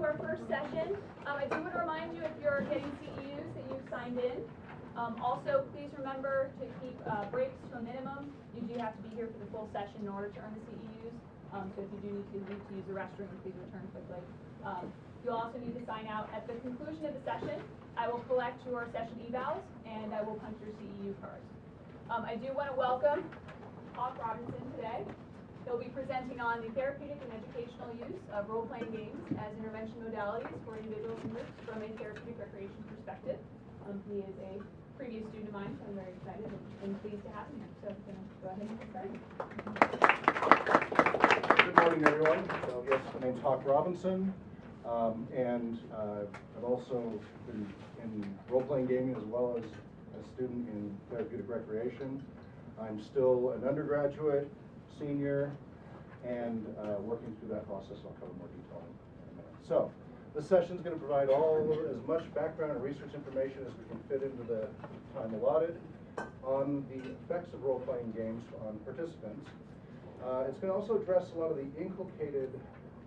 to our first session. Um, I do want to remind you if you're getting CEUs that you've signed in. Um, also, please remember to keep uh, breaks to a minimum. You do have to be here for the full session in order to earn the CEUs. Um, so if you do need to leave to use the restroom, please return quickly. Um, you'll also need to sign out at the conclusion of the session. I will collect your session evals and I will punch your CEU cards. Um, I do want to welcome Hawk Robinson today. He'll be presenting on the therapeutic and educational use of role-playing games as intervention modalities for individuals and groups from a therapeutic recreation perspective. Um, he is a previous student of mine, so I'm very excited and, and pleased to have him here. So I'm going to go ahead and get started. Good morning, everyone. So yes, my name's Hawk Robinson, um, and uh, I've also been in role-playing gaming as well as a student in therapeutic recreation. I'm still an undergraduate, senior, and uh, working through that process. I'll cover more detail in a minute. So, this session is going to provide all as much background and research information as we can fit into the time allotted on the effects of role-playing games on participants. Uh, it's going to also address a lot of the inculcated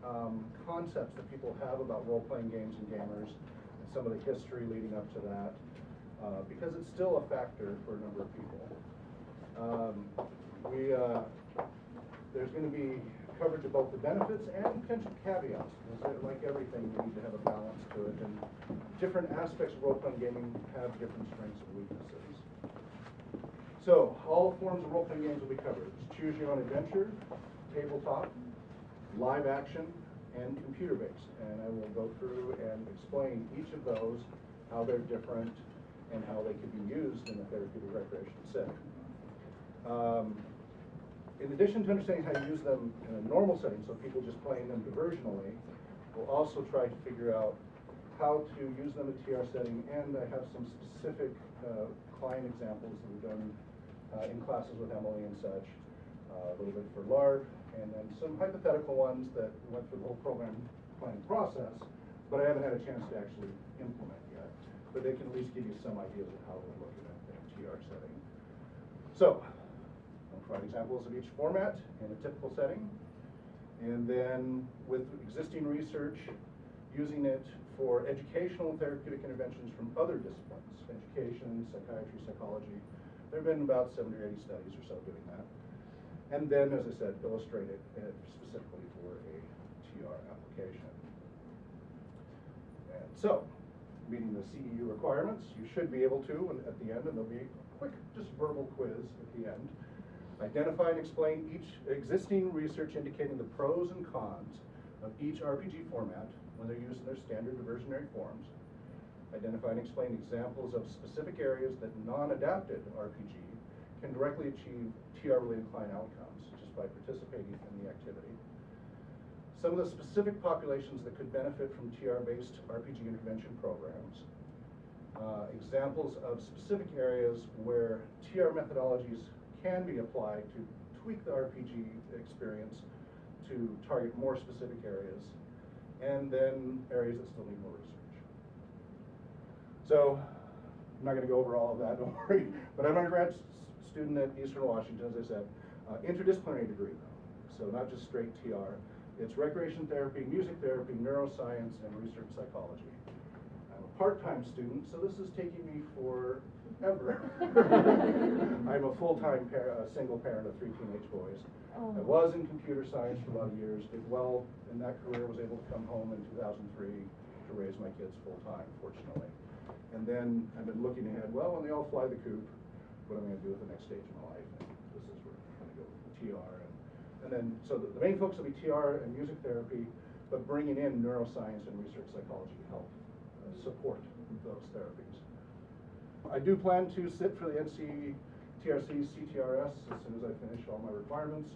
um, concepts that people have about role-playing games and gamers, and some of the history leading up to that, uh, because it's still a factor for a number of people. Um, we, uh, there's going to be coverage of both the benefits and potential caveats. Because like everything, you need to have a balance to it, and different aspects of role-playing gaming have different strengths and weaknesses. So, all forms of role-playing games will be covered. It's choose your own adventure, tabletop, live action, and computer-based. And I will go through and explain each of those, how they're different, and how they can be used in a therapeutic recreation setting. Um, in addition to understanding how to use them in a normal setting, so people just playing them diversionally, we'll also try to figure out how to use them in a TR setting, and I have some specific uh, client examples that we've done uh, in classes with Emily and such, uh, a little bit for LARP, and then some hypothetical ones that went through the whole program planning process, but I haven't had a chance to actually implement yet. But they can at least give you some ideas of how they're looking at a TR setting. So, I'll provide examples of each format in a typical setting. And then with existing research, using it for educational and therapeutic interventions from other disciplines, education, psychiatry, psychology. There have been about 70 or 80 studies or so doing that. And then, as I said, illustrate it uh, specifically for a TR application. And so, meeting the CEU requirements, you should be able to, and at the end, and there'll be a quick, just verbal quiz at the end, identify and explain each existing research indicating the pros and cons of each RPG format when they're used in their standard diversionary forms. Identify and explain examples of specific areas that non-adapted RPG can directly achieve TR-related client outcomes just by participating in the activity. Some of the specific populations that could benefit from TR-based RPG intervention programs. Uh, examples of specific areas where TR methodologies can be applied to tweak the RPG experience to target more specific areas and then areas that still need more research. So, I'm not going to go over all of that, don't worry. But I'm an undergrad student at Eastern Washington, as I said. Uh, interdisciplinary degree. So, not just straight TR. It's recreation therapy, music therapy, neuroscience, and research psychology. I'm a part-time student, so this is taking me forever. I'm a full-time par single parent of three teenage boys. Oh. I was in computer science for a lot of years, did well in that career, was able to come home in 2003 to raise my kids full-time, fortunately. And then I've been looking ahead, well, when they all fly the coop, what am I gonna do with the next stage of my life? And this is where I'm gonna go with the TR. And, and then, so the, the main focus will be TR and music therapy, but bringing in neuroscience and research psychology to help uh, support those therapies. I do plan to sit for the NC TRC CTRS as soon as I finish all my requirements.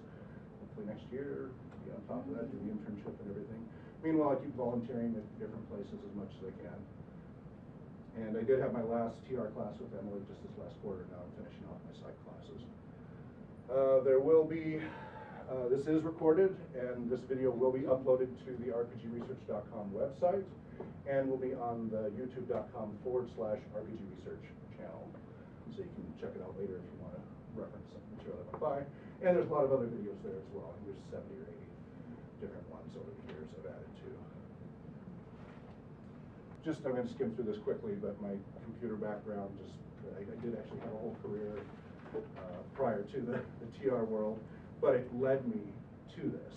Hopefully next year, be on top of that, do the internship and everything. Meanwhile, I keep volunteering at different places as much as I can. And I did have my last TR class with Emily just this last quarter. Now I'm finishing off my psych classes. Uh, there will be, uh, this is recorded, and this video will be uploaded to the rpgresearch.com website, and will be on the youtube.com forward slash RPG Research channel. So you can check it out later if you want to reference some material that went by. And there's a lot of other videos there as well. There's 70 or 80 different ones over the years I've added to. just, I'm gonna skim through this quickly, but my computer background just, I, I did actually have a whole career, uh, prior to the, the TR world, but it led me to this.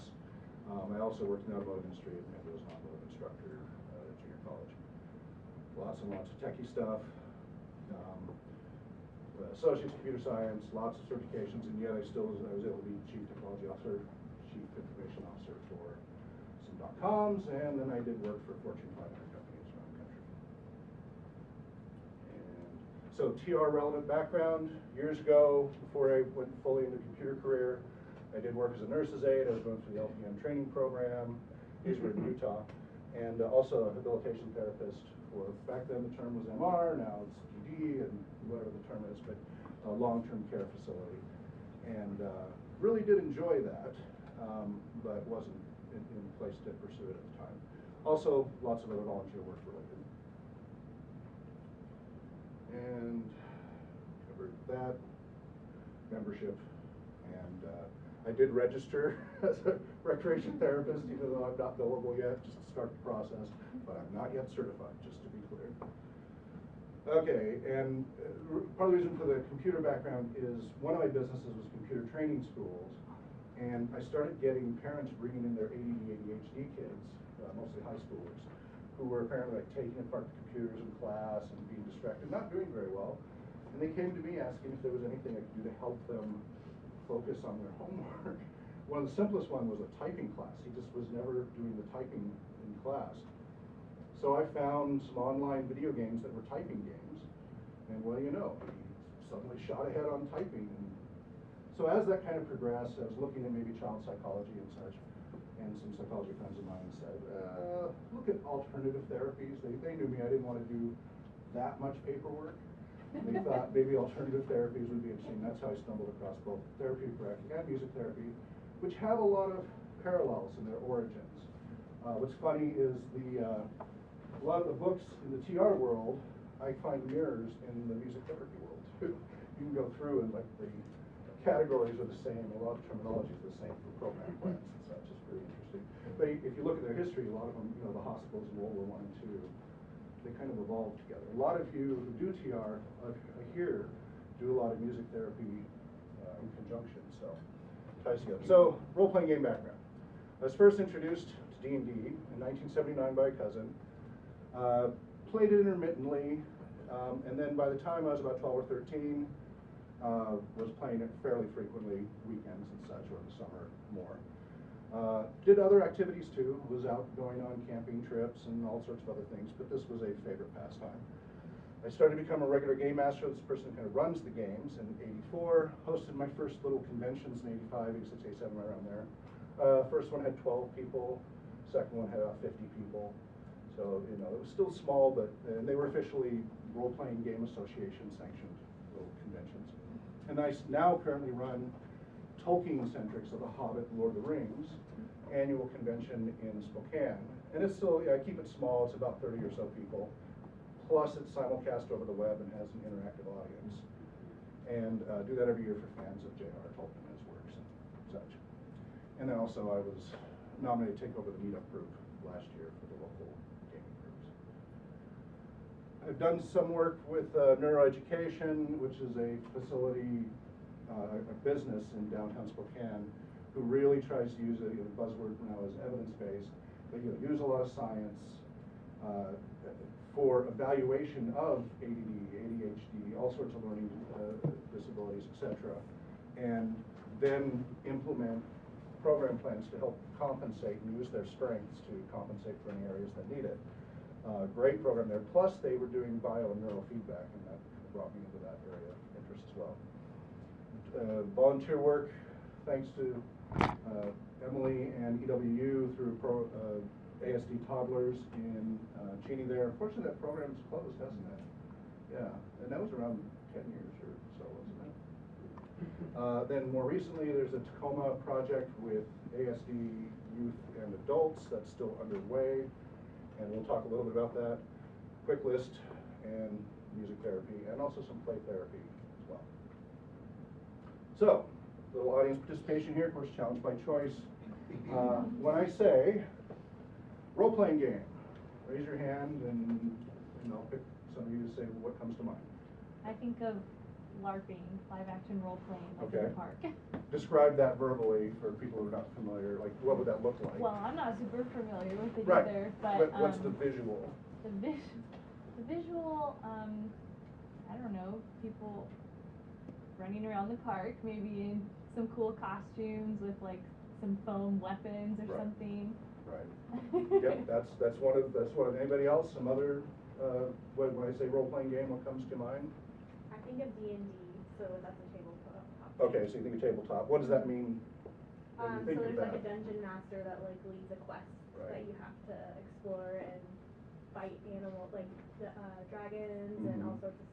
Um, I also worked in the automotive industry and was an automotive instructor, uh, at junior college. Lots and lots of techie stuff, um, uh, associate's computer science, lots of certifications, and yet I still was, I was able to be chief technology officer, chief information officer for some dot-coms, and then I did work for Fortune five hundred companies around the country. And so TR relevant background, years ago, before I went fully into computer career, I did work as a nurse's aide, I was going through the LPN training program, these were in Utah, and uh, also a rehabilitation therapist for, back then the term was MR, now it's PD and whatever the term is, but a long-term care facility. And uh, really did enjoy that, um, but wasn't in, in place to pursue it at the time. Also, lots of other volunteer work related. And covered that, membership, and uh, I did register as a recreation therapist, even though I'm not billable yet, just to start the process, but I'm not yet certified, just to be clear. Okay, and uh, part of the reason for the computer background is one of my businesses was computer training schools, and I started getting parents bringing in their ADD, ADHD kids, uh, mostly high schoolers, who were apparently like taking apart the computers in class and being distracted, not doing very well. And they came to me asking if there was anything I could do to help them focus on their homework. One of the simplest one was a typing class. He just was never doing the typing in class. So I found some online video games that were typing games, and what do you know, he suddenly shot ahead on typing. So as that kind of progressed, I was looking at maybe child psychology and such, and some psychology friends of mine said, uh, look at alternative therapies. They, they knew me, I didn't want to do that much paperwork. They thought maybe alternative therapies would be interesting. That's how I stumbled across both therapy correcting and music therapy, which have a lot of parallels in their origins. Uh, what's funny is the, uh, a lot of the books in the TR world, I find mirrors in the music therapy world too. You can go through and like the categories are the same, a lot of terminology is the same for program plans and such, it's pretty interesting. But if you look at their history, a lot of them, you know, the hospitals in World War One and Two, they kind of evolve together. A lot of you who do TR, uh, here, do a lot of music therapy uh, in conjunction, so ties together. So, role-playing game background. I was first introduced to D&D in 1979 by a cousin. Uh, played it intermittently, um, and then by the time I was about 12 or 13, uh, was playing it fairly frequently, weekends and such, or in the summer more. Uh, did other activities too, was out going on camping trips and all sorts of other things, but this was a favorite pastime. I started to become a regular game master, this person kind of runs the games in eighty-four, hosted my first little conventions in 85, 86, 87, right around there. Uh, first one had twelve people, second one had about fifty people. So, you know, it was still small, but, and they were officially role-playing game association sanctioned little conventions. And I now currently run Tolkien-centric, so The Hobbit, Lord of the Rings, annual convention in Spokane. And it's still, I keep it small, it's about thirty or so people. Plus it's simulcast over the web and has an interactive audience. And, uh, do that every year for fans of J.R. Tolkien and his works and such. And then also I was nominated to take over the meetup group last year for the local gaming groups. I've done some work with uh, Neuroeducation, which is a facility, a business in downtown Spokane, who really tries to use it, buzzword now is evidence-based, but you know, use a lot of science uh, for evaluation of ADD, ADHD, all sorts of learning uh, disabilities, etc., and then implement program plans to help compensate and use their strengths to compensate for any areas that need it. Uh, great program there. Plus, they were doing bio and neurofeedback, and that brought me into that area of interest as well. Uh, volunteer work, thanks to uh, Emily and EWU through pro, uh, ASD toddlers in uh, Cheney there. Unfortunately, that program's closed, hasn't it? Yeah, and that was around ten years or so, wasn't it? Uh, then more recently, there's a Tacoma project with ASD youth and adults that's still underway, and we'll talk a little bit about that. Quick list and music therapy, and also some play therapy. So, little audience participation here, of course, challenge by choice. Uh, when I say role-playing game, raise your hand and, and I'll pick some of you to say what comes to mind. I think of LARPing, live action role playing, like in the park. Describe that verbally for people who are not familiar, like what would that look like? Well, I'm not super familiar with it Right, either, but, but what's the um, visual? the vis- the visual, um, I don't know, people running around the park, maybe in some cool costumes with like some foam weapons or Right. something. Right. Yep, that's, that's one of, that's one of, anybody else, some other, uh, when, when I say role-playing game, what comes to mind? I think of D and D, so that's a tabletop. Okay, so you think of tabletop, what does that mean? when Um, so there's like a dungeon master that like leads a quest Right. that you have to explore and fight animals like the, uh, dragons and all Mhm. sorts of stuff.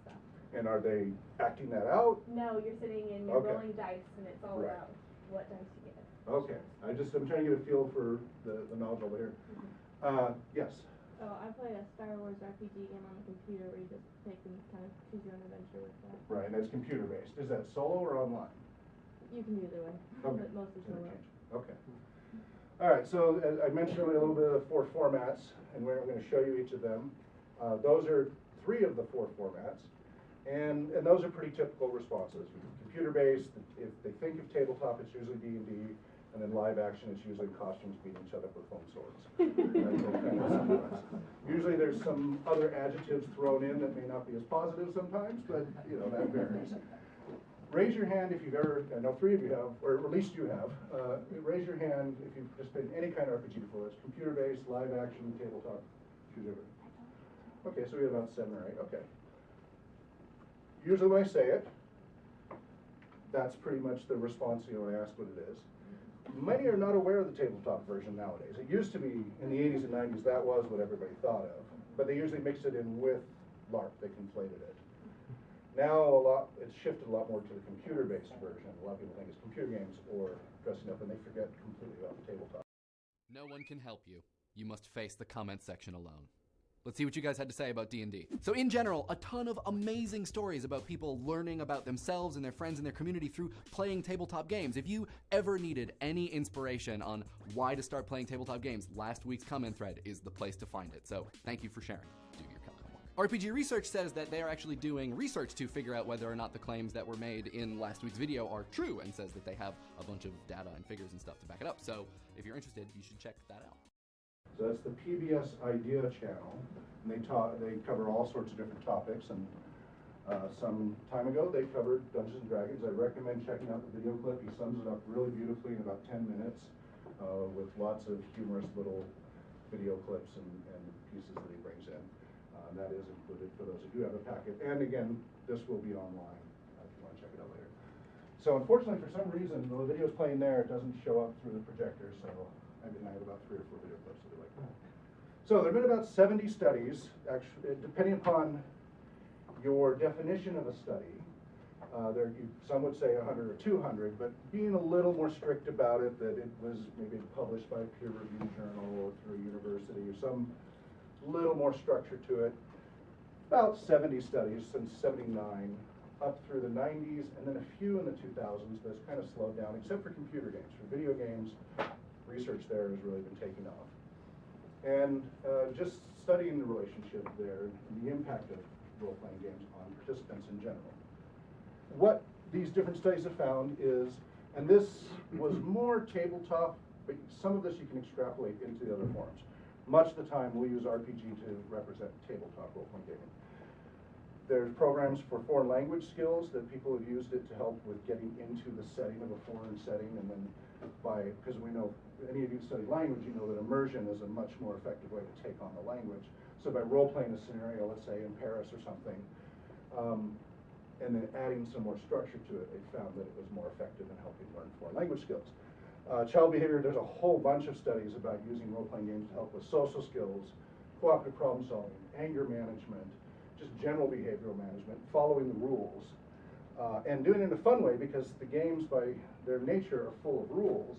And are they acting that out? No, you're sitting and you're Okay. rolling dice and it's all Right. about what dice you get. Okay, I just, I'm trying to get a feel for the, the knowledge over here. Uh, yes, Oh, I played a Star Wars RPG game on the computer where you just take and kind of choose your own adventure with that. right, and it's computer-based, is that solo or online? You can do either way, Okay. but mostly solo. Interchange. Okay. All right, so as I mentioned a little bit of the four formats, and we're going to show you each of them. Uh, Those are three of the four formats, and, and those are pretty typical responses. Computer-based, if they think of tabletop, it's usually D and then live action, it's usually costumes beating each other with foam swords. That's what kind of sequence. Usually there's some other adjectives thrown in that may not be as positive sometimes, but, you know, that varies. Raise your hand if you've ever, I know three of you have, or at least you have, uh, raise your hand if you've participated in any kind of RPG before, it's computer-based, live action, tabletop, everything. Okay, so we have about seven or eight, okay. Usually when I say it, that's pretty much the response, you know, when I ask what it is. Many are not aware of the tabletop version nowadays. It used to be, in the eighties and nineties, that was what everybody thought of, but they usually mixed it in with LARP, they conflated it. Now, a lot, it's shifted a lot more to the computer-based version. A lot of people think it's computer games or dressing up, and they forget completely about the tabletop. No one can help you. You must face the comment section alone. Let's see what you guys had to say about D&D. So in general, a ton of amazing stories about people learning about themselves and their friends and their community through playing tabletop games. If you ever needed any inspiration on why to start playing tabletop games, last week's comment thread is the place to find it. So thank you for sharing. Do your comment. RPG Research says that they are actually doing research to figure out whether or not the claims that were made in last week's video are true and says that they have a bunch of data and figures and stuff to back it up. So if you're interested, you should check that out. So that's the PBS Idea channel, and they talk, they cover all sorts of different topics, and, uh, some time ago, they covered Dungeons and Dragons. I recommend checking out the video clip, he sums it up really beautifully in about ten minutes, uh, with lots of humorous little video clips and, and pieces that he brings in. Uh, that is included for those who do have a packet, and again, this will be online, uh, if you wanna check it out later. So unfortunately, for some reason, the video is playing there, it doesn't show up through the projector, so I mean, I have about three or four video clips that are like that. So there've been about seventy studies, actually, depending upon your definition of a study. Uh, there, you, some would say hundred or two hundred, but being a little more strict about it, that it was maybe published by a peer-reviewed journal or through a university, or some little more structure to it. About seventy studies since seventy-nine, up through the nineties, and then a few in the two thousands, but it's kind of slowed down, except for computer games. For video games, research there has really been taking off. And uh, just studying the relationship there and the impact of role-playing games on participants in general. What these different studies have found is, and this was more tabletop, but some of this you can extrapolate into the other forms. Much of the time, we'll use RPG to represent tabletop role-playing gaming. There's programs for foreign language skills that people have used it to help with getting into the setting of a foreign setting and then by, because we know, any of you study language, you know that immersion is a much more effective way to take on the language. So by role-playing a scenario, let's say in Paris or something, um, and then adding some more structure to it, they found that it was more effective in helping learn foreign language skills. Uh, child behavior, there's a whole bunch of studies about using role-playing games to help with social skills, cooperative problem solving, anger management, just general behavioral management, following the rules, uh, and doing it in a fun way because the games, by their nature, are full of rules,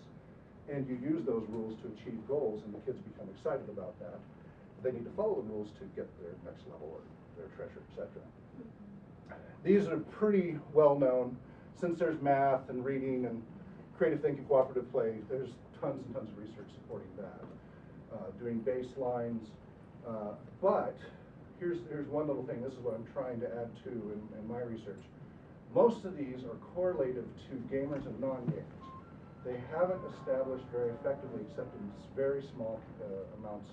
and you use those rules to achieve goals, and the kids become excited about that. They need to follow the rules to get their next level or their treasure, etc. These are pretty well known. Since there's math and reading and creative thinking, cooperative play, there's tons and tons of research supporting that. Uh, doing baselines, Uh, But, here's, here's one little thing, this is what I'm trying to add to in, in my research. Most of these are correlative to gamers and non-gamers. They haven't established very effectively, except in very small uh, amounts,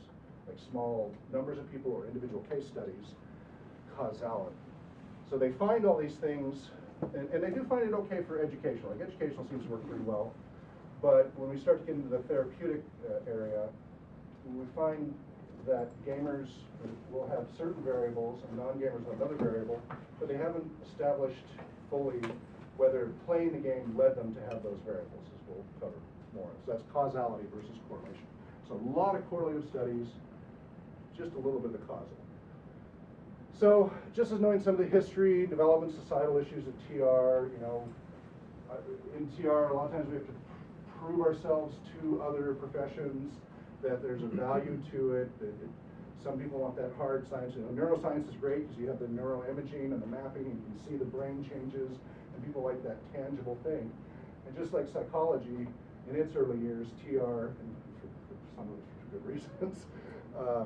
like small numbers of people or individual case studies, causality. So they find all these things, and, and they do find it okay for educational, like educational seems to work pretty well. But when we start to get into the therapeutic uh, area, we find that gamers will have certain variables and non-gamers have another variable, but they haven't established fully whether playing the game led them to have those variables, we'll cover more. So that's causality versus correlation. So a lot of correlative studies, just a little bit of the causal. So, just as knowing some of the history, development, societal issues of TR, you know, uh, in TR, a lot of times we have to prove ourselves to other professions that there's a value to it, that it, some people want that hard science, you know, neuroscience is great because you have the neuroimaging and the mapping, and you can see the brain changes, and people like that tangible thing. And just like psychology, in its early years, TR, and for, for some of for good reasons, uh,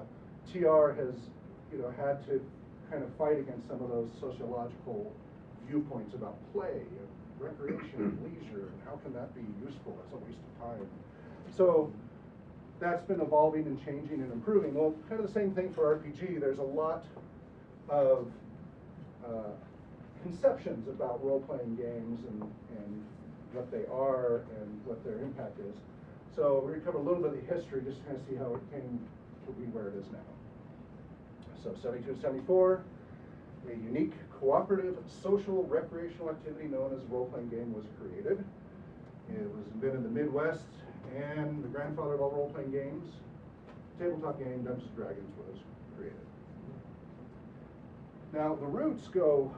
TR has, you know, had to kind of fight against some of those sociological viewpoints about play and recreation and leisure, and how can that be useful as a waste of time. So that's been evolving and changing and improving. Well, kind of the same thing for RPG. There's a lot of uh, conceptions about role-playing games and, and what they are and what their impact is. So we're going to cover a little bit of the history, just to kind of see how it came to be where it is now. So 72 to 74, a unique cooperative social recreational activity known as role-playing game was created. It was invented in the Midwest and the grandfather of all role-playing games, tabletop game Dungeons and Dragons was created. Now, the roots go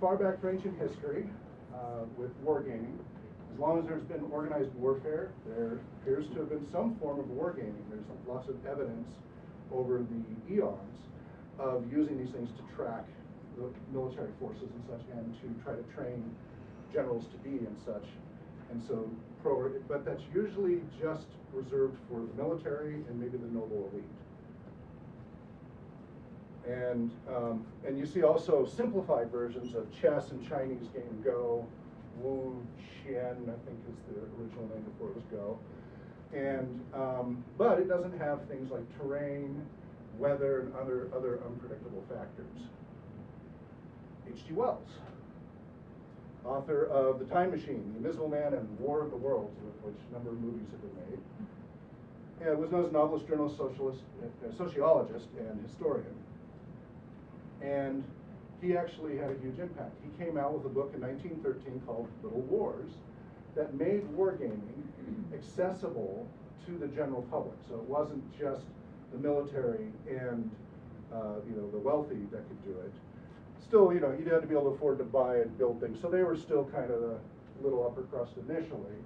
far back for ancient history uh, with wargaming. As long as there's been organized warfare, there appears to have been some form of wargaming. There's lots of evidence over the eons of using these things to track the military forces and such, and to try to train generals to be and such. And so, pro, but that's usually just reserved for the military and maybe the noble elite. And, um, and you see also simplified versions of chess and Chinese game Go, Wu Qian, I think is the original name before it was Go. And, um, but it doesn't have things like terrain, weather, and other, other unpredictable factors. H.G. Wells, author of The Time Machine, The Invisible Man, and War of the Worlds, which a number of movies have been made. And was known as a novelist, journalist, socialist, uh, sociologist, and historian. And he actually had a huge impact. He came out with a book in 1913 called Little Wars that made wargaming accessible to the general public. So it wasn't just the military and uh, you know the wealthy that could do it. Still, you know, you had to be able to afford to buy and build things. So they were still kind of the little upper crust initially,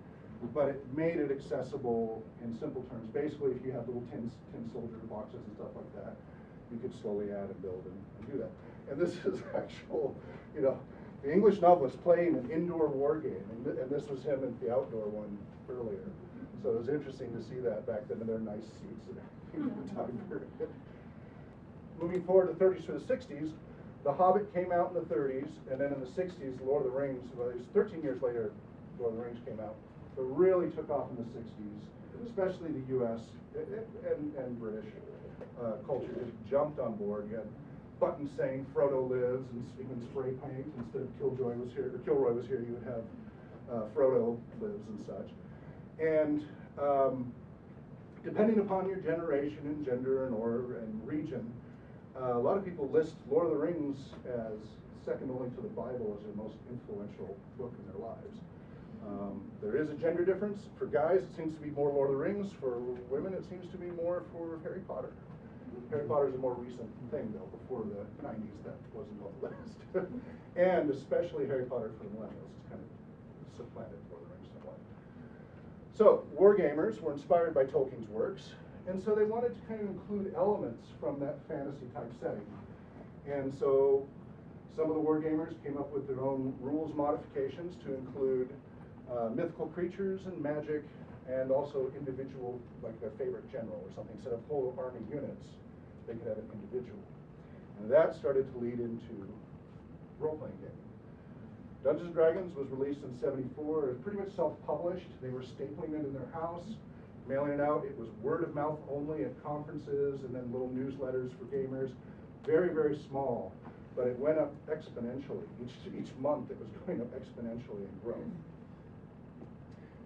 but it made it accessible in simple terms. Basically, if you have little tin, tin soldier boxes and stuff like that, you could slowly add and build and, and do that. And this is actual, you know, the English novelist playing an indoor war game, and, th- and this was him at the outdoor one earlier. So it was interesting to see that back then in their nice suits and everything the time period. Moving forward to the 30s to the 60s, The Hobbit came out in the 30s, and then in the 60s, Lord of the Rings, well, it was 13 years later, Lord of the Rings came out, but really took off in the 60s, especially the US and, and British uh, culture just jumped on board. You had buttons saying Frodo lives and even spray paint instead of Killjoy was here, or Kilroy was here, you would have uh, Frodo lives and such. And um, depending upon your generation and gender and or and region, uh, a lot of people list Lord of the Rings as second only to the Bible as their most influential book in their lives. Um, there is a gender difference. For guys, it seems to be more Lord of the Rings. For women, it seems to be more for Harry Potter. Harry Potter is a more recent thing, though. Before the 90s, that wasn't on the list. and especially Harry Potter for the millennials. It's kind of supplanted of the Rings somewhat. So, wargamers were inspired by Tolkien's works, and so they wanted to kind of include elements from that fantasy type setting. And so, some of the wargamers came up with their own rules modifications to include uh, mythical creatures and magic, and also individual, like their favorite general or something, instead of whole army units. they could have an individual. And that started to lead into role-playing gaming. Dungeons and Dragons was released in '74. It was pretty much self-published. They were stapling it in their house, mailing it out. It was word of mouth only at conferences and then little newsletters for gamers. Very, very small, but it went up exponentially. Each, each month it was going up exponentially in growth.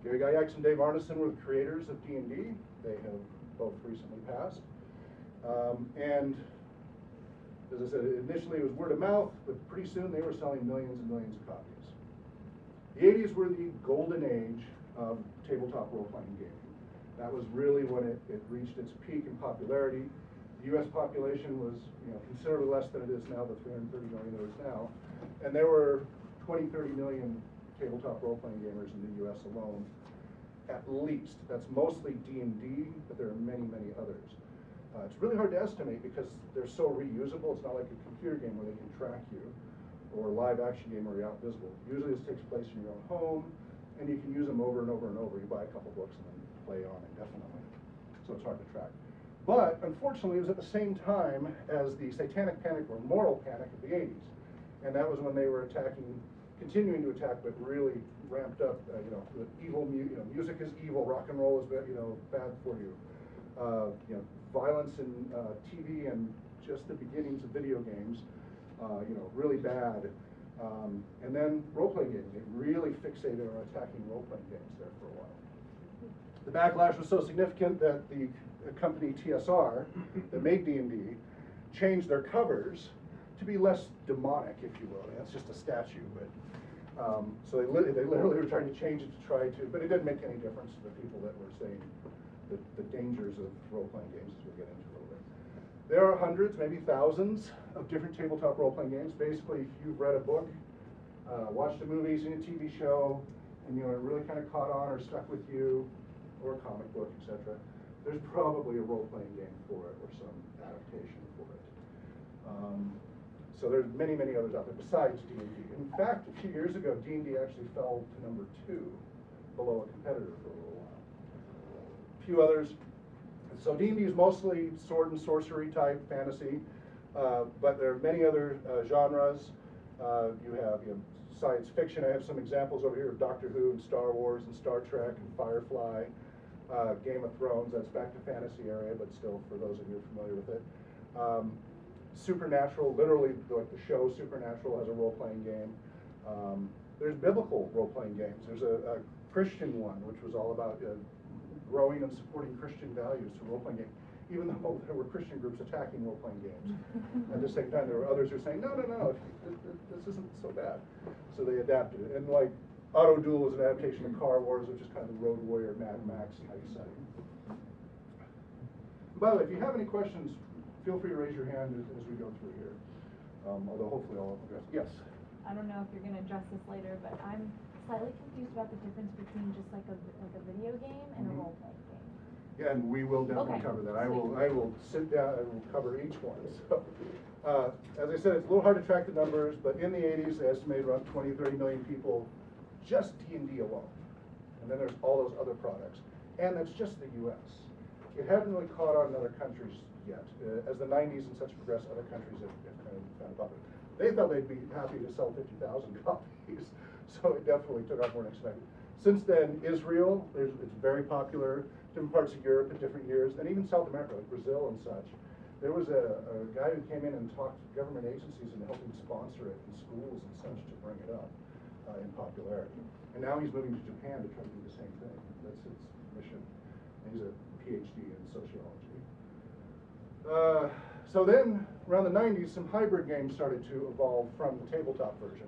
Gary Gygax and Dave Arneson were the creators of D&D. They have both recently passed. Um, and as I said, initially it was word of mouth, but pretty soon they were selling millions and millions of copies. The 80s were the golden age of tabletop role-playing gaming. That was really when it, it reached its peak in popularity. The U.S. population was, you know, considerably less than it is now, the 330 million it is now. And there were 20, 30 million tabletop role-playing gamers in the U.S. alone, at least. That's mostly D&D, but there are many, many others. Uh, it's really hard to estimate because they're so reusable. It's not like a computer game where they can track you, or a live action game where you're out visible. Usually this takes place in your own home, and you can use them over and over and over. You buy a couple books and then play on indefinitely. So it's hard to track. But unfortunately, it was at the same time as the satanic panic or moral panic of the 80s. And that was when they were attacking, continuing to attack, but really ramped up, uh, you know, the evil, mu- you know, music is evil, rock and roll is, ba- you know, bad for you. Uh, you know, violence in uh, TV and just the beginnings of video games, uh, you know, really bad. Um, and then role-playing games, they really fixated on attacking role-playing games there for a while. The backlash was so significant that the company TSR that made D&D changed their covers to be less demonic, if you will. That's just a statue, but um, so they, li- they literally were trying to change it to try to, but it didn't make any difference to the people that were saying the, the dangers of role-playing games, as we'll get into a little bit. There are hundreds, maybe thousands, of different tabletop role-playing games. Basically, if you've read a book, uh, watched a movie, seen a TV show, and you know it really kind of caught on or stuck with you, or a comic book, etc. There's probably a role-playing game for it or some adaptation for it. Um, so there's many, many others out there besides D&D. In fact, a few years ago, D&D actually fell to number two, below a competitor for a little while. A few others. So D&D is mostly sword and sorcery type fantasy, uh, but there are many other uh, genres. Uh, you have you know, science fiction. I have some examples over here of Doctor Who and Star Wars and Star Trek and Firefly. Uh, Game of Thrones, that's back to fantasy area, but still for those of you familiar with it. Um, Supernatural, literally like the show Supernatural has a role-playing game. Um, there's biblical role-playing games. There's a, a Christian one, which was all about uh, growing and supporting Christian values through role-playing games, even though there were Christian groups attacking role-playing games. At the same time, there were others who were saying, no, no, no, this, this isn't so bad. So they adapted it. And like Auto Duel was an adaptation of Car Wars, which is kind of the Road Warrior, Mad Max type setting. By the way, if you have any questions, feel free to raise your hand as, as we go through here. Um, although hopefully I'll address, yes. I don't know if you're gonna address this later, but I'm slightly confused about the difference between just like a, like a video game and a Mhm. role-playing game. Yeah, and we will definitely Okay. cover that. I will, I will sit down and cover each one. So, uh, as I said, it's a little hard to track the numbers, but in the eighties, they estimated around 20, 30 million people, just D and D alone. And then there's all those other products. And that's just the US. It hadn't really caught on in other countries yet. Uh, As the nineties and such progress, other countries have, have kind of found it. They thought they'd be happy to sell fifty thousand copies, so it definitely took off more than expected. Since then, Israel, it's very popular, different parts of Europe at different years, and even South America, like Brazil and such. There was a, a guy who came in and talked to government agencies and helped them sponsor it in schools and such to bring it up uh, in popularity. And now he's moving to Japan to try to do the same thing. That's his mission. And he's a PhD in sociology. Uh, so then, around the 90s, some hybrid games started to evolve from the tabletop version.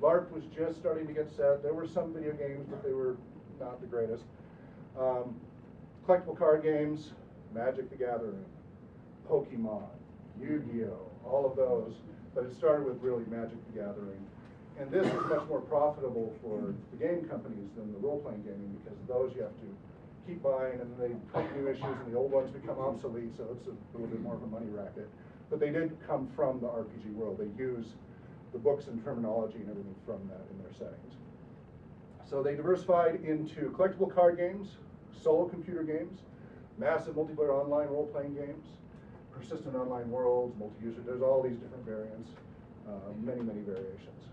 LARP was just starting to get set. There were some video games, but they were not the greatest. Um, collectible card games, Magic the Gathering, Pokemon, Yu-Gi-Oh, all of those. But it started with really Magic the Gathering. And this is much more profitable for the game companies than the role-playing gaming because those you have to keep buying and they put new issues and the old ones become obsolete, so it's a little bit more of a money racket. But they did come from the RPG world. They use the books and terminology and everything from that in their settings. So they diversified into collectible card games, solo computer games, massive multiplayer online role-playing games, persistent online worlds, multi-user, there's all these different variants, uh, many, many variations.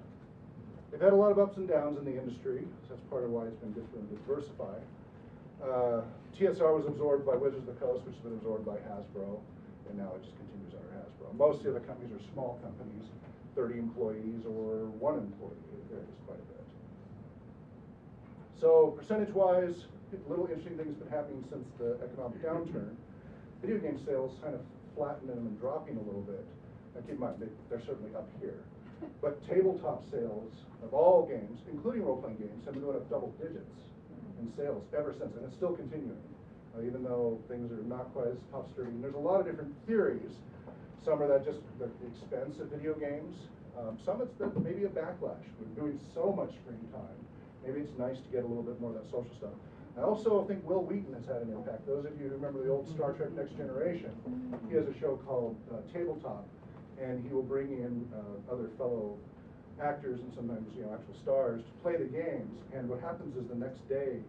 They've had a lot of ups and downs in the industry, so that's part of why it's been them to diversify. Uh, TSR was absorbed by Wizards of the Coast, which has been absorbed by Hasbro, and now it just continues under Hasbro. Most of the other companies are small companies, 30 employees or one employee, it varies quite a bit. So percentage-wise, little interesting things been happening since the economic downturn. Video game sales kind of flattening and dropping a little bit. Now keep in mind, they, they're certainly up here. But tabletop sales of all games, including role-playing games, have been going up double digits in sales ever since, and it's still continuing. Uh, even though things are not quite as tough sturdy. There's a lot of different theories. Some are that just the expense of video games. Um, some it's that maybe a backlash. We're doing so much screen time. Maybe it's nice to get a little bit more of that social stuff. I also think Wil Wheaton has had an impact. Those of you who remember the old Star Trek Next Generation, he has a show called uh, Tabletop, and he will bring in uh, other fellow actors and sometimes you know actual stars to play the games. And what happens is the next day,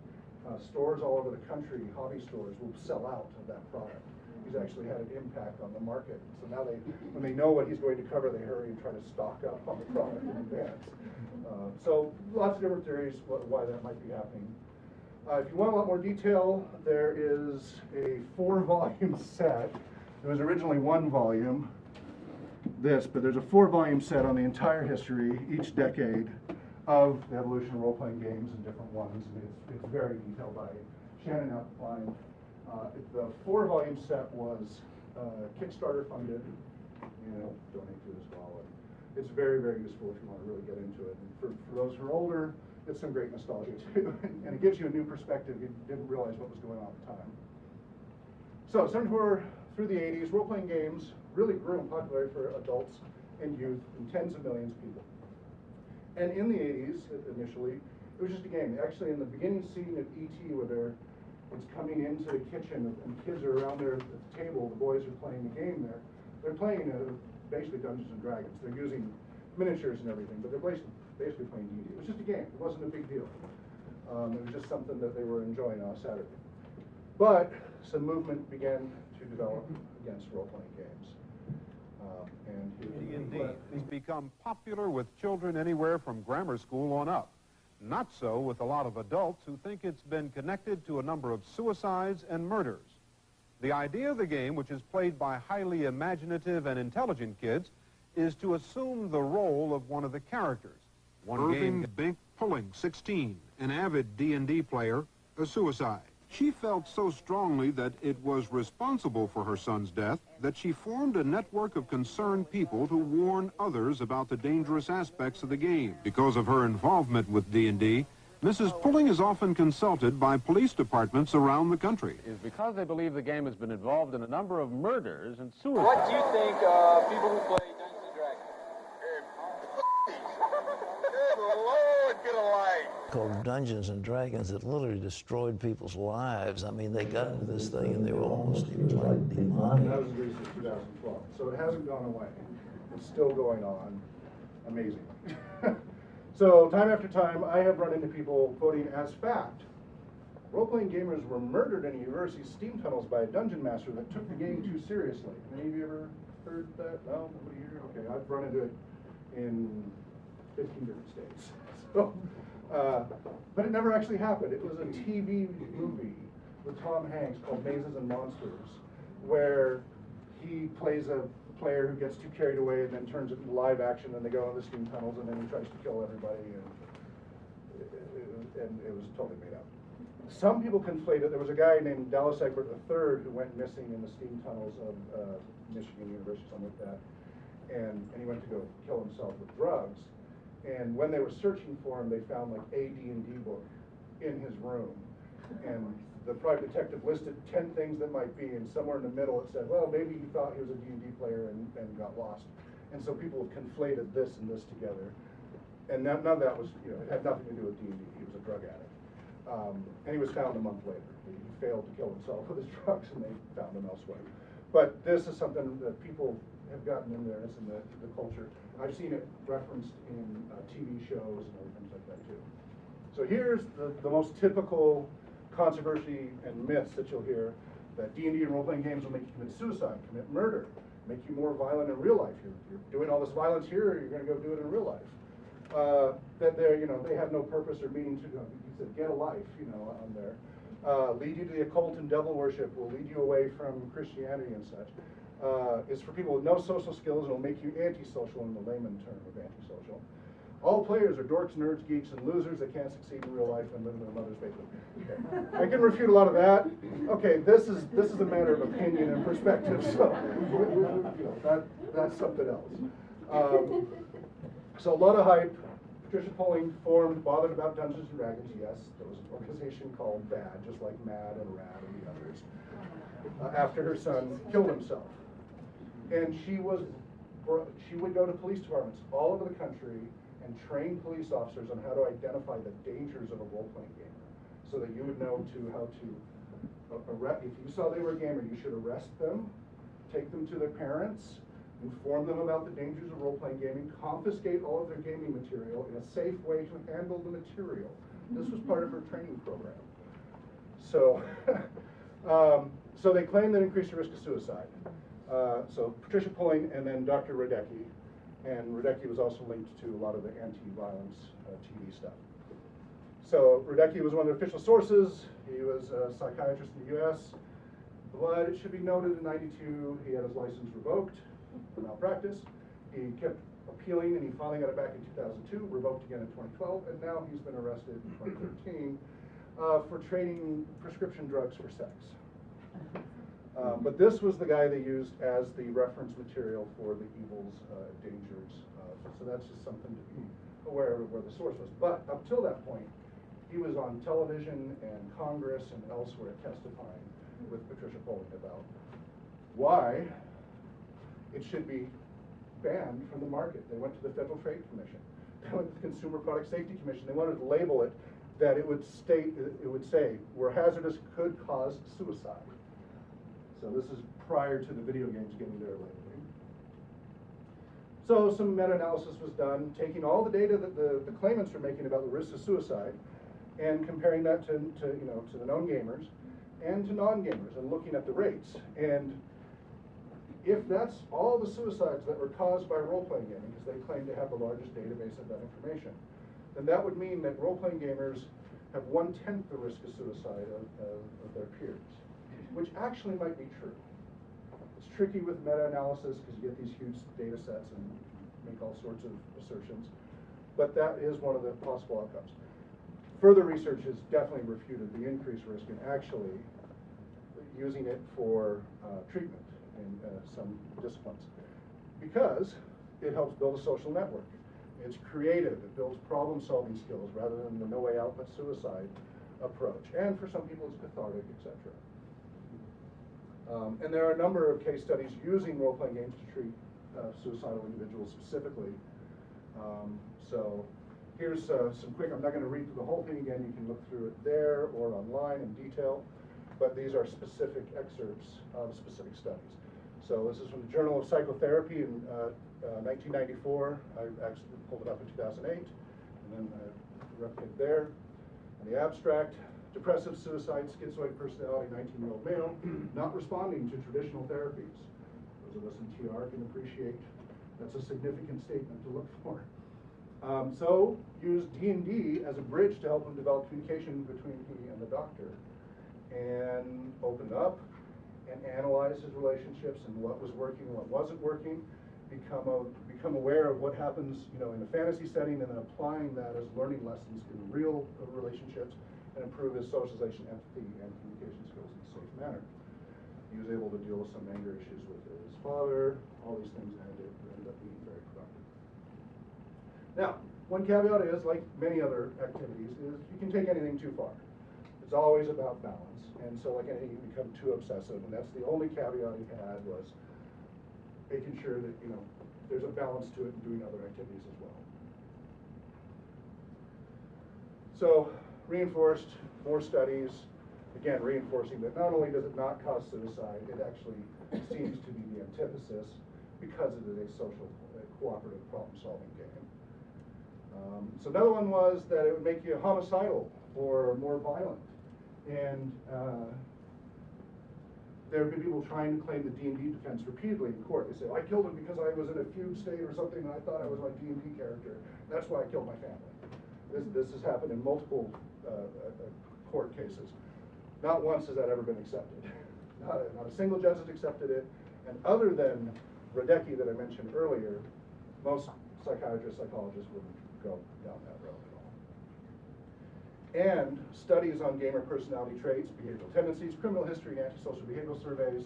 uh, stores all over the country, hobby stores, will sell out of that product. He's actually had an impact on the market. So now they, when they know what he's going to cover, they hurry and try to stock up on the product in advance. Uh, so lots of different theories wh- why that might be happening. Uh, if you want a lot more detail, there is a four volume set. It was originally one volume, this, but there's a four volume set on the entire history, each decade, of the evolution of role playing games and different ones. And it's, it's very detailed by Shannon Appelcline. Uh, the four volume set was uh, Kickstarter funded, you know, donate to as well. And it's very, very useful if you want to really get into it. And for, for those who are older, it's some great nostalgia too. and it gives you a new perspective. You didn't realize what was going on at the time. So, 74 through the 80s, role playing games really grew in popularity for adults and youth and tens of millions of people. And in the 80s, initially, it was just a game. Actually, in the beginning scene of E.T., where they're it's coming into the kitchen and kids are around there at the table, the boys are playing the game there. They're playing uh, basically Dungeons and Dragons. They're using miniatures and everything, but they're basically, basically playing D&D. It was just a game. It wasn't a big deal. Um, it was just something that they were enjoying on a Saturday. But some movement began to develop against role-playing games. Um, and D&D has become popular with children anywhere from grammar school on up. Not so with a lot of adults who think it's been connected to a number of suicides and murders. The idea of the game, which is played by highly imaginative and intelligent kids, is to assume the role of one of the characters. One Irving game Bink Pulling, 16, an avid D&D player, a suicide. She felt so strongly that it was responsible for her son's death that she formed a network of concerned people to warn others about the dangerous aspects of the game. Because of her involvement with D&D, Mrs. Pulling is often consulted by police departments around the country. is because they believe the game has been involved in a number of murders and suicides. What do you think of people who play Dungeons and Dragons? Good Lord, get a light. Called Dungeons and Dragons that literally destroyed people's lives. I mean, they got into this thing and they were almost, like And that demonic. was in 2012. So it hasn't gone away. It's still going on. Amazing. so time after time, I have run into people quoting as fact. Role-playing gamers were murdered in a university steam tunnels by a dungeon master that took the game too seriously. Any of you ever heard that? No? Nobody here? Okay, I've run into it in 15 different states. So, uh, but it never actually happened. It was a TV movie with Tom Hanks called Mazes and Monsters, where he plays a player who gets too carried away and then turns it into live action, and they go in the steam tunnels, and then he tries to kill everybody, and and it was totally made up. Some people conflate it. There was a guy named Dallas Egbert III who went missing in the steam tunnels of uh, Michigan University, something like that, and, and he went to go kill himself with drugs. And when they were searching for him, they found like a D&D book in his room. And the private detective listed 10 things that might be, and somewhere in the middle it said, well, maybe he thought he was a D&D player and, and got lost. And so people have conflated this and this together. And none, none of that was, you know, it had nothing to do with D&D. He was a drug addict. Um, and he was found a month later. He failed to kill himself with his drugs, and they found him elsewhere. But this is something that people have gotten in there. In the, the culture. I've seen it referenced in uh, TV shows and other things like that too. So here's the, the most typical controversy and myths that you'll hear. That D&D and role-playing games will make you commit suicide, commit murder, make you more violent in real life. You're, you're doing all this violence here, you're gonna go do it in real life. Uh, that they're, you know, they have no purpose or meaning to, you said, get a life, you know, on there. Uh, lead you to the occult and devil worship, will lead you away from Christianity and such. Uh, is for people with no social skills and will make you antisocial in the layman term of antisocial. All players are dorks, nerds, geeks, and losers that can't succeed in real life and live in their mother's basement. I can refute a lot of that. Okay, this is this is a matter of opinion and perspective, so that that's something else. Um, so a lot of hype. Patricia Pulling formed, bothered about Dungeons and Dragons. Yes, there was an organization called BAD, just like MAD and RAD and the others. Uh, after her son killed himself, and she was she would go to police departments all over the country and train police officers on how to identify the dangers of a role-playing game, so that you would know to how to arrest. If you saw they were a gamer, you should arrest them, take them to their parents, inform them about the dangers of role-playing gaming, confiscate all of their gaming material in a safe way to handle the material. This was part of her training program. So, um, so they claim that increased the risk of suicide. Uh, so Patricia Pulling and then Dr. Radecki, and Radecki was also linked to a lot of the anti-violence uh, TV stuff. So Radecki was one of the official sources. He was a psychiatrist in the U.S. But it should be noted in 92, he had his license revoked for malpractice. He kept appealing and he finally got it back in 2002, revoked again in 2012, and now he's been arrested in 2013 uh, for trading prescription drugs for sex. Um, but this was the guy they used as the reference material for the evils, uh, dangers. Uh, so that's just something to be aware of where the source was. But up till that point, he was on television and Congress and elsewhere testifying with Patricia Pulling about why it should be banned from the market. They went to the Federal Trade Commission. They went to the Consumer Product Safety Commission. They wanted to label it that it would state, it would say, where hazardous could cause suicide. So this is prior to the video games getting their labeling. So some meta-analysis was done, taking all the data that the, the claimants are making about the risks of suicide and comparing that to, to, you know, to the known gamers and to non-gamers and looking at the rates. And if that's all the suicides that were caused by role-playing gaming, because they claim to have the largest database of that information, then that would mean that role-playing gamers have one-tenth the risk of suicide of, of, of their peers which actually might be true. It's tricky with meta-analysis because you get these huge data sets and make all sorts of assertions, but that is one of the possible outcomes. Further research has definitely refuted the increased risk in actually using it for uh, treatment in uh, some disciplines because it helps build a social network. It's creative, it builds problem-solving skills rather than the no way out but suicide approach. And for some people it's cathartic, etc. Um, and there are a number of case studies using role-playing games to treat uh, suicidal individuals specifically. Um, so here's uh, some quick, I'm not going to read through the whole thing again, you can look through it there or online in detail, but these are specific excerpts of specific studies. So this is from the Journal of Psychotherapy in uh, 1994, uh, I actually pulled it up in 2008, and then I replicated there. And the abstract, depressive, suicide, schizoid personality, 19-year-old male, not responding to traditional therapies. Those of us in TR can appreciate that's a significant statement to look for. Um, so use D&D as a bridge to help him develop communication between he and the doctor and open up and analyze his relationships and what was working and what wasn't working, become a, become aware of what happens, you know, in a fantasy setting and then applying that as learning lessons in real relationships and improve his socialization, empathy, and communication skills in a safe manner. He was able to deal with some anger issues with his father, all these things ended, ended up being very productive. Now, one caveat is, like many other activities, is you can take anything too far. It's always about balance, and so like anything, you become too obsessive, and that's the only caveat he had was making sure that, you know, there's a balance to it and doing other activities as well. So, reinforced, more studies, again, reinforcing that not only does it not cause suicide, it actually seems to be the antithesis because it is a social, uh, cooperative problem-solving game. Um, so another one was that it would make you homicidal or more violent. And uh, there have been people trying to claim the D and D defense repeatedly in court. They say, I killed him because I was in a fugue state or something, and I thought I was my D and D character. That's why I killed my family. This, this has happened in multiple, court cases. Not once has that ever been accepted. Not a, not a single judge has accepted it, and other than Radecki that I mentioned earlier, most psychiatrists, psychologists wouldn't go down that road at all. And studies on gamer personality traits, behavioral tendencies, criminal history, and antisocial behavioral surveys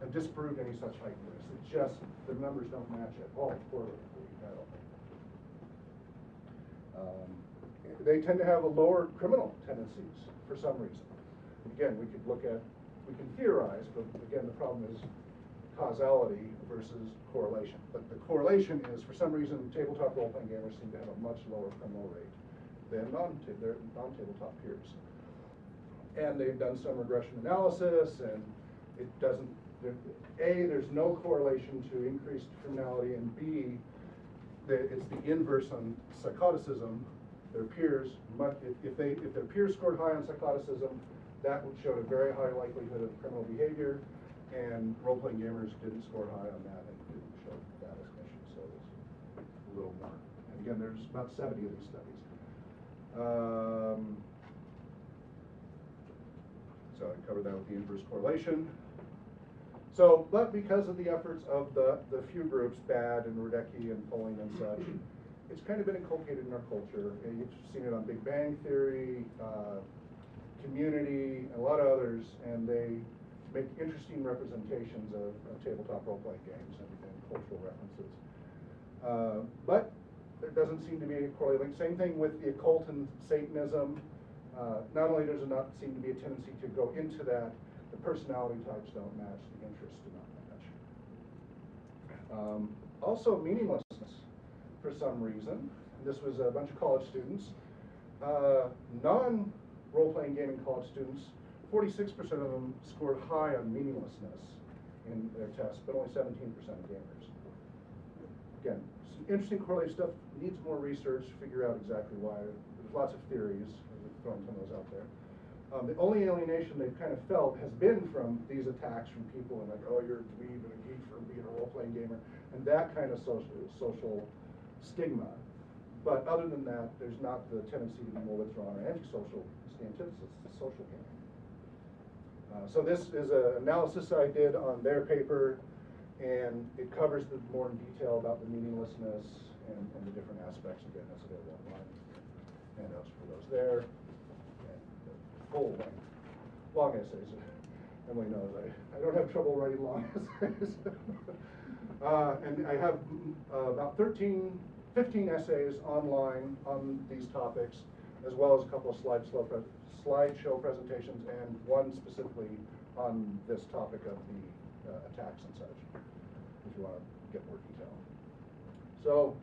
have disproved any such heightened risk. It just, the numbers don't match at all correlatively at all. Um, They tend to have a lower criminal tendencies for some reason. Again, we could look at, we can theorize, but again, the problem is causality versus correlation. But the correlation is, for some reason, tabletop role-playing gamers seem to have a much lower criminal rate than non, non-tabletop peers. And they've done some regression analysis, and it doesn't, A, there's no correlation to increased criminality, and B, it's the inverse on psychoticism. Their peers, much, if, they, if their peers scored high on psychoticism, that would show a very high likelihood of criminal behavior, and role-playing gamers didn't score high on that and didn't show that as issue, so it's a little more. And again, there's about seventy of these studies. Um, so I covered that with the inverse correlation. So, but because of the efforts of the, the few groups, BAD and Radecki and Pulling and such, it's kind of been inculcated in our culture. You've seen it on Big Bang Theory, uh, Community, a lot of others, and they make interesting representations of, of tabletop role-playing games and, and cultural references. Uh, but there doesn't seem to be a correlation. Same thing with the occult and Satanism. Uh, not only does there not seem to be a tendency to go into that, the personality types don't match, the interests do not match. Um, also, meaninglessness for some reason. This was a bunch of college students. Uh, non role-playing gaming college students, 46% of them scored high on meaninglessness in their tests, but only 17% of gamers. Again, some interesting correlative stuff, needs more research to figure out exactly why. There's lots of theories, we've thrown some of those out there. Um, the only alienation they've kind of felt has been from these attacks from people and like, oh, you're a dweeb and a geek for being a role-playing gamer, and that kind of social, social stigma. But other than that, there's not the tendency to be more withdrawn or antisocial. It's the antithesis, it's social gaming. Uh, so this is an analysis I did on their paper, and it covers the more in detail about the meaninglessness and, and the different aspects. Again, that's available online. Handouts for those there. And the full length, long essays. Emily knows I, I don't have trouble writing long essays. Uh, and I have uh, about 13 15 essays online on these topics, as well as a couple of slideshow, pre slideshow presentations and one specifically on this topic of the uh, attacks and such, if you want to get more detail. So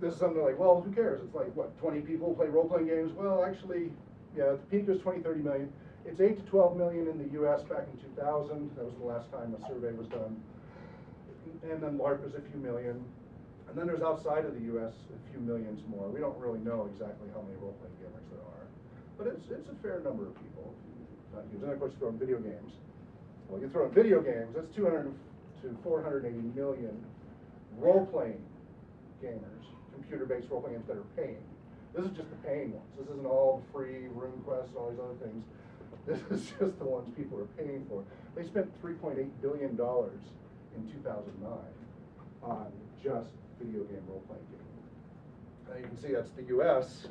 this is something like, well, who cares? It's like, what, 20 people play role-playing games? Well, actually, yeah, the peak was 20, 30 million. It's 8 to 12 million in the US back in 2000. That was the last time a survey was done. And then LARP is a few million. And then there's outside of the US a few millions more. We don't really know exactly how many role-playing gamers there are. But it's, it's a fair number of people. Not huge. And of course, you throw in video games. Well, you throw in video games, that's 200 to 480 million role-playing gamers, computer-based role-playing games that are paying. This is just the paying ones. This isn't all free RuneQuest and all these other things. This is just the ones people are paying for. They spent $3.8 billion in 2009 on just video game role-playing game. And you can see that's the US,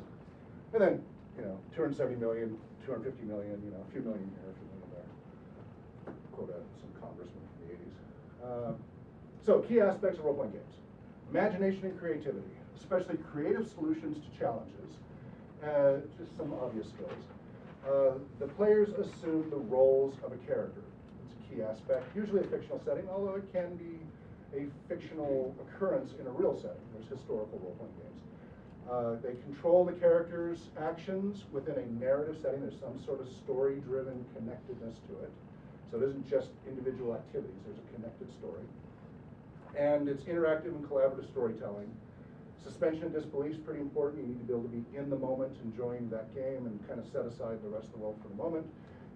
and then, you know, 270 million, 250 million, you know, a few million here, a few million there. Quote out some congressman from the 80s. Uh, so, key aspects of role-playing games. Imagination and creativity, especially creative solutions to challenges. Uh, just some obvious skills. Uh, the players assume the roles of a character. Key aspect, usually a fictional setting, although it can be a fictional occurrence in a real setting. There's historical role-playing games. Uh, they control the character's actions within a narrative setting. There's some sort of story-driven connectedness to it. So it isn't just individual activities. There's a connected story. And it's interactive and collaborative storytelling. Suspension of disbelief is pretty important. You need to be able to be in the moment, enjoying that game, and kind of set aside the rest of the world for the moment.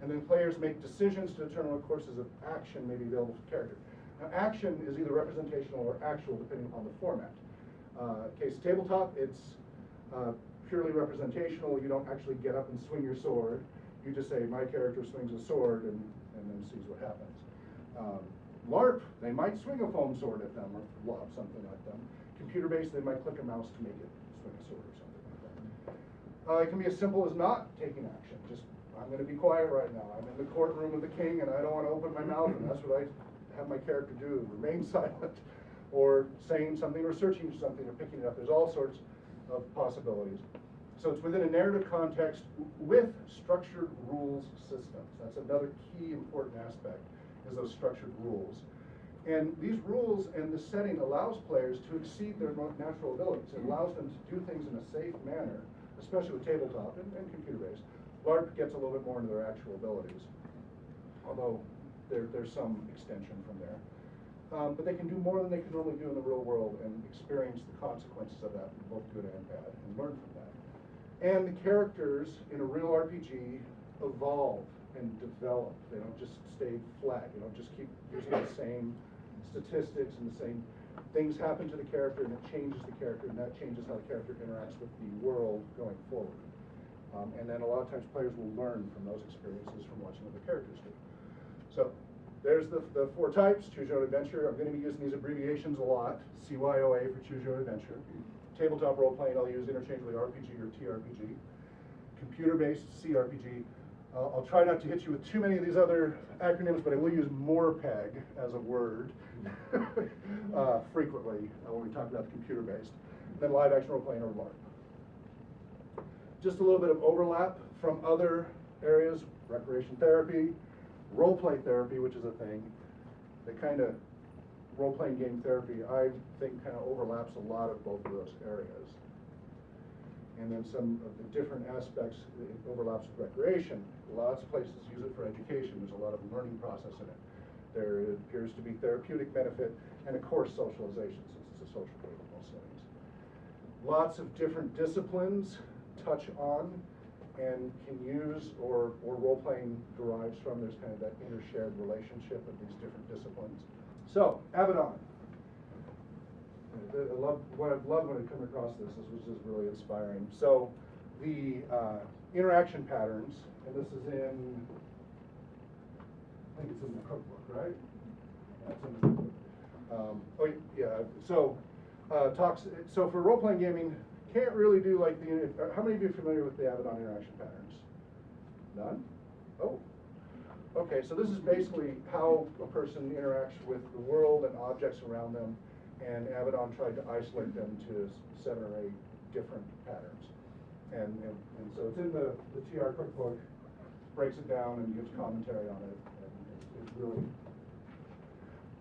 And then players make decisions to determine what courses of action may be available for character. Now, action is either representational or actual, depending upon the format. Uh, case tabletop, it's uh, purely representational. You don't actually get up and swing your sword. You just say, my character swings a sword, and, and then sees what happens. Um, LARP, they might swing a foam sword at them or lob something at them. Computer-based, they might click a mouse to make it swing a sword or something like that. Uh, it can be as simple as not taking action. Just, I'm going to be quiet right now. I'm in the courtroom of the king and I don't want to open my mouth, and that's what I have my character do remain silent. Or saying something, or searching for something, or picking it up. There's all sorts of possibilities. So it's within a narrative context with structured rules systems. That's another key important aspect, is those structured rules. And these rules and the setting allows players to exceed their natural abilities. It allows them to do things in a safe manner, especially with tabletop and, and computer-based. LARP gets a little bit more into their actual abilities, although there, there's some extension from there. Um, but they can do more than they can normally do in the real world and experience the consequences of that, both good and bad, and learn from that. And the characters in a real RPG evolve and develop. They don't just stay flat. You don't just keep using the same statistics and the same things happen to the character and it changes the character and that changes how the character interacts with the world going forward. Um, and then a lot of times players will learn from those experiences from watching other characters do. So there's the, the four types, choose your own adventure. I'm going to be using these abbreviations a lot. CYOA for choose your own adventure. Tabletop role playing, I'll use interchangeably RPG or TRPG. Computer-based CRPG. Uh, I'll try not to hit you with too many of these other acronyms, but I will use MORPEG as a word uh, frequently uh, when we talk about the computer-based. Then live action role playing or LARP. Just a little bit of overlap from other areas, recreation therapy, role play therapy, which is a thing. They kind of, role playing game therapy, I think kind of overlaps a lot of both of those areas. And then some of the different aspects, it overlaps with recreation. Lots of places use it for education. There's a lot of learning process in it. There appears to be therapeutic benefit and of course socialization since it's a social game most settings. Lots of different disciplines touch on and can use or, or role-playing derives from. There's kind of that inter-shared relationship of these different disciplines. So, Avedon. I love, what I've loved when I come across this, this was just really inspiring. So, the uh, interaction patterns, and this is in, I think it's in the cookbook, right? It's in the cookbook. Um, oh, yeah, so, uh, talks, so for role-playing gaming, can't really do like the, uh, how many of you are familiar with the Avedon interaction patterns? None? Oh. Okay, so this is basically how a person interacts with the world and objects around them, and Avedon tried to isolate them to seven or eight different patterns. And, and, and so it's in the, the TR cookbook, breaks it down and gives commentary on it, and it's, really,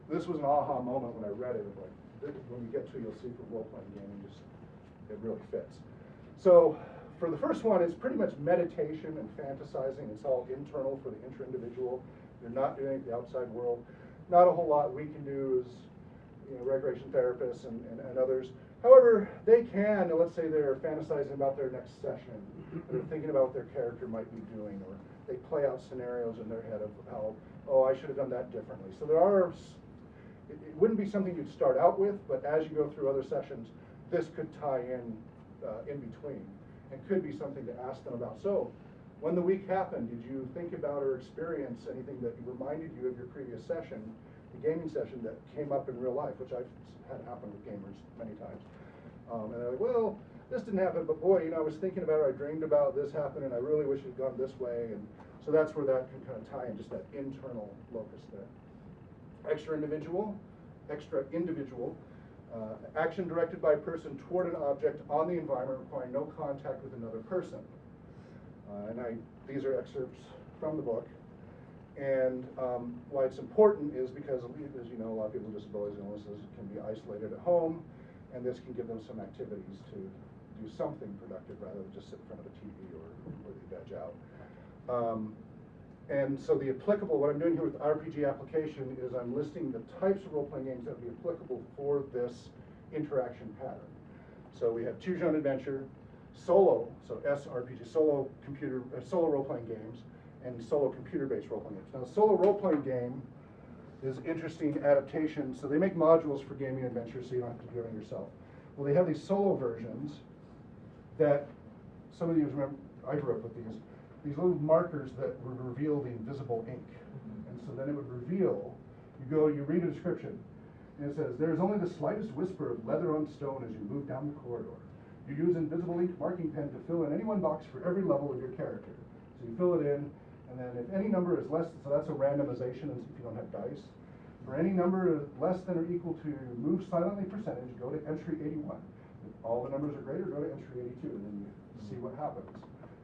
this was an aha moment when I read it, like, when we get to, you'll see for role-playing gaming, just, it really fits. So for the first one, it's pretty much meditation and fantasizing. It's all internal for the intra-individual. You're not doing it the outside world. Not a whole lot we can do as you know, recreation therapists and, and, and others. However, they can, let's say they're fantasizing about their next session, they're thinking about what their character might be doing, or they play out scenarios in their head of how, oh, I should have done that differently. So there are, it, it wouldn't be something you'd start out with, but as you go through other sessions, this could tie in uh, in between and could be something to ask them about. So, when the week happened, did you think about or experience anything that reminded you of your previous session, the gaming session that came up in real life, which I've had happen with gamers many times. Um, and they're like, well, this didn't happen, but boy, you know, I was thinking about it, I dreamed about this happened, and I really wish it had gone this way. And so that's where that can kind of tie in, just that internal locus there. Extra individual, extra individual, uh, action directed by a person toward an object on the environment requiring no contact with another person. Uh, and I, these are excerpts from the book. And um, why it's important is because, as you know, a lot of people with disabilities and illnesses can be isolated at home, and this can give them some activities to do something productive rather than just sit in front of a TV or, or they veg out. Um, and so the applicable, what I'm doing here with RPG application is I'm listing the types of role-playing games that would be applicable for this interaction pattern. So we have choose your own adventure, solo, so SRPG, solo computer, uh, solo role-playing games, and solo computer-based role-playing games. Now, solo role-playing game is interesting adaptation. So they make modules for gaming adventures, so you don't have to do it yourself. Well, they have these solo versions that some of you remember. I grew up with these. These little markers that would reveal the invisible ink, and so then it would reveal. You go, you read a description, and it says there is only the slightest whisper of leather on stone as you move down the corridor. You use invisible ink marking pen to fill in any one box for every level of your character. So you fill it in, and then if any number is less, so that's a randomization if you don't have dice. For any number less than or equal to move silently percentage, go to entry 81. If all the numbers are greater, go to entry 82, and then you see what happens.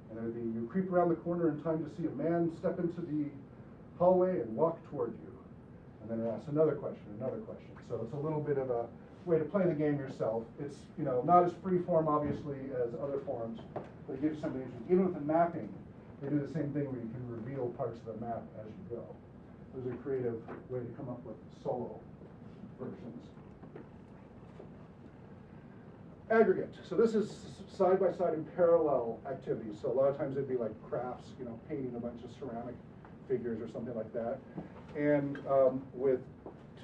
And then you creep around the corner in time to see a man step into the hallway and walk toward you. And then it asks another question, another question. So it's a little bit of a way to play the game yourself. It's you know not as free form obviously as other forms, but it gives something interesting. Even with the mapping, they do the same thing where you can reveal parts of the map as you go. Was a creative way to come up with solo versions. Aggregate. So this is side by side and parallel activities. So a lot of times it'd be like crafts, you know, painting a bunch of ceramic figures or something like that. And um, with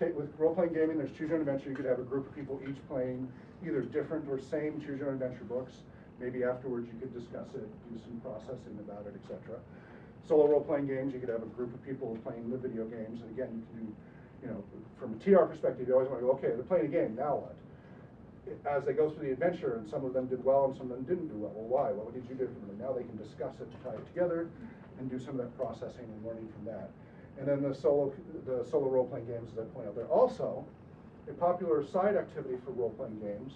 with role-playing gaming, there's choose your own adventure. You could have a group of people each playing either different or same choose your own adventure books. Maybe afterwards you could discuss it, do some processing about it, etc. Solo role-playing games, you could have a group of people playing the video games. And again, you can do, you know, from a TR perspective, you always want to go, okay, they're playing a game, now what? As they go through the adventure, and some of them did well and some of them didn't do well. Well, why? What did you do differently? Now they can discuss it, tie it together, and do some of that processing and learning from that. And then the solo, the solo role-playing games that I point out there. Also, a popular side activity for role-playing games,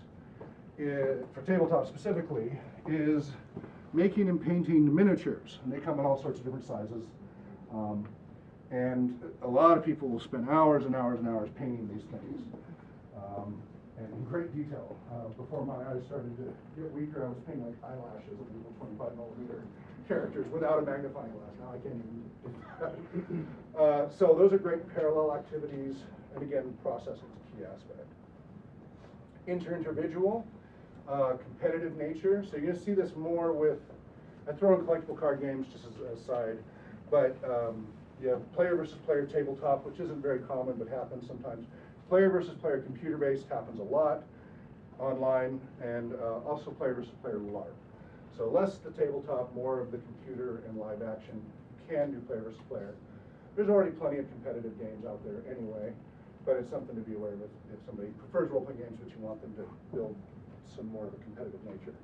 is, for tabletop specifically, is making and painting miniatures. And they come in all sorts of different sizes. Um, and a lot of people will spend hours and hours and hours painting these things. Um, and in great detail. Uh, before my eyes started to get weaker, I was painting like eyelashes of little 25 millimeter characters without a magnifying glass. Now I can't even do that. uh, so those are great parallel activities, and again, processing is a key aspect. Inter-individual, uh, competitive nature. So you're going to see this more with, I throw in collectible card games just as a side, but um, you have player versus player tabletop, which isn't very common but happens sometimes. Player versus player computer-based happens a lot online, and uh, also player versus player LARP. So less the tabletop, more of the computer and live action. Can do player versus player. There's already plenty of competitive games out there anyway, but it's something to be aware of if somebody prefers role-playing games, but you want them to build some more of a competitive nature.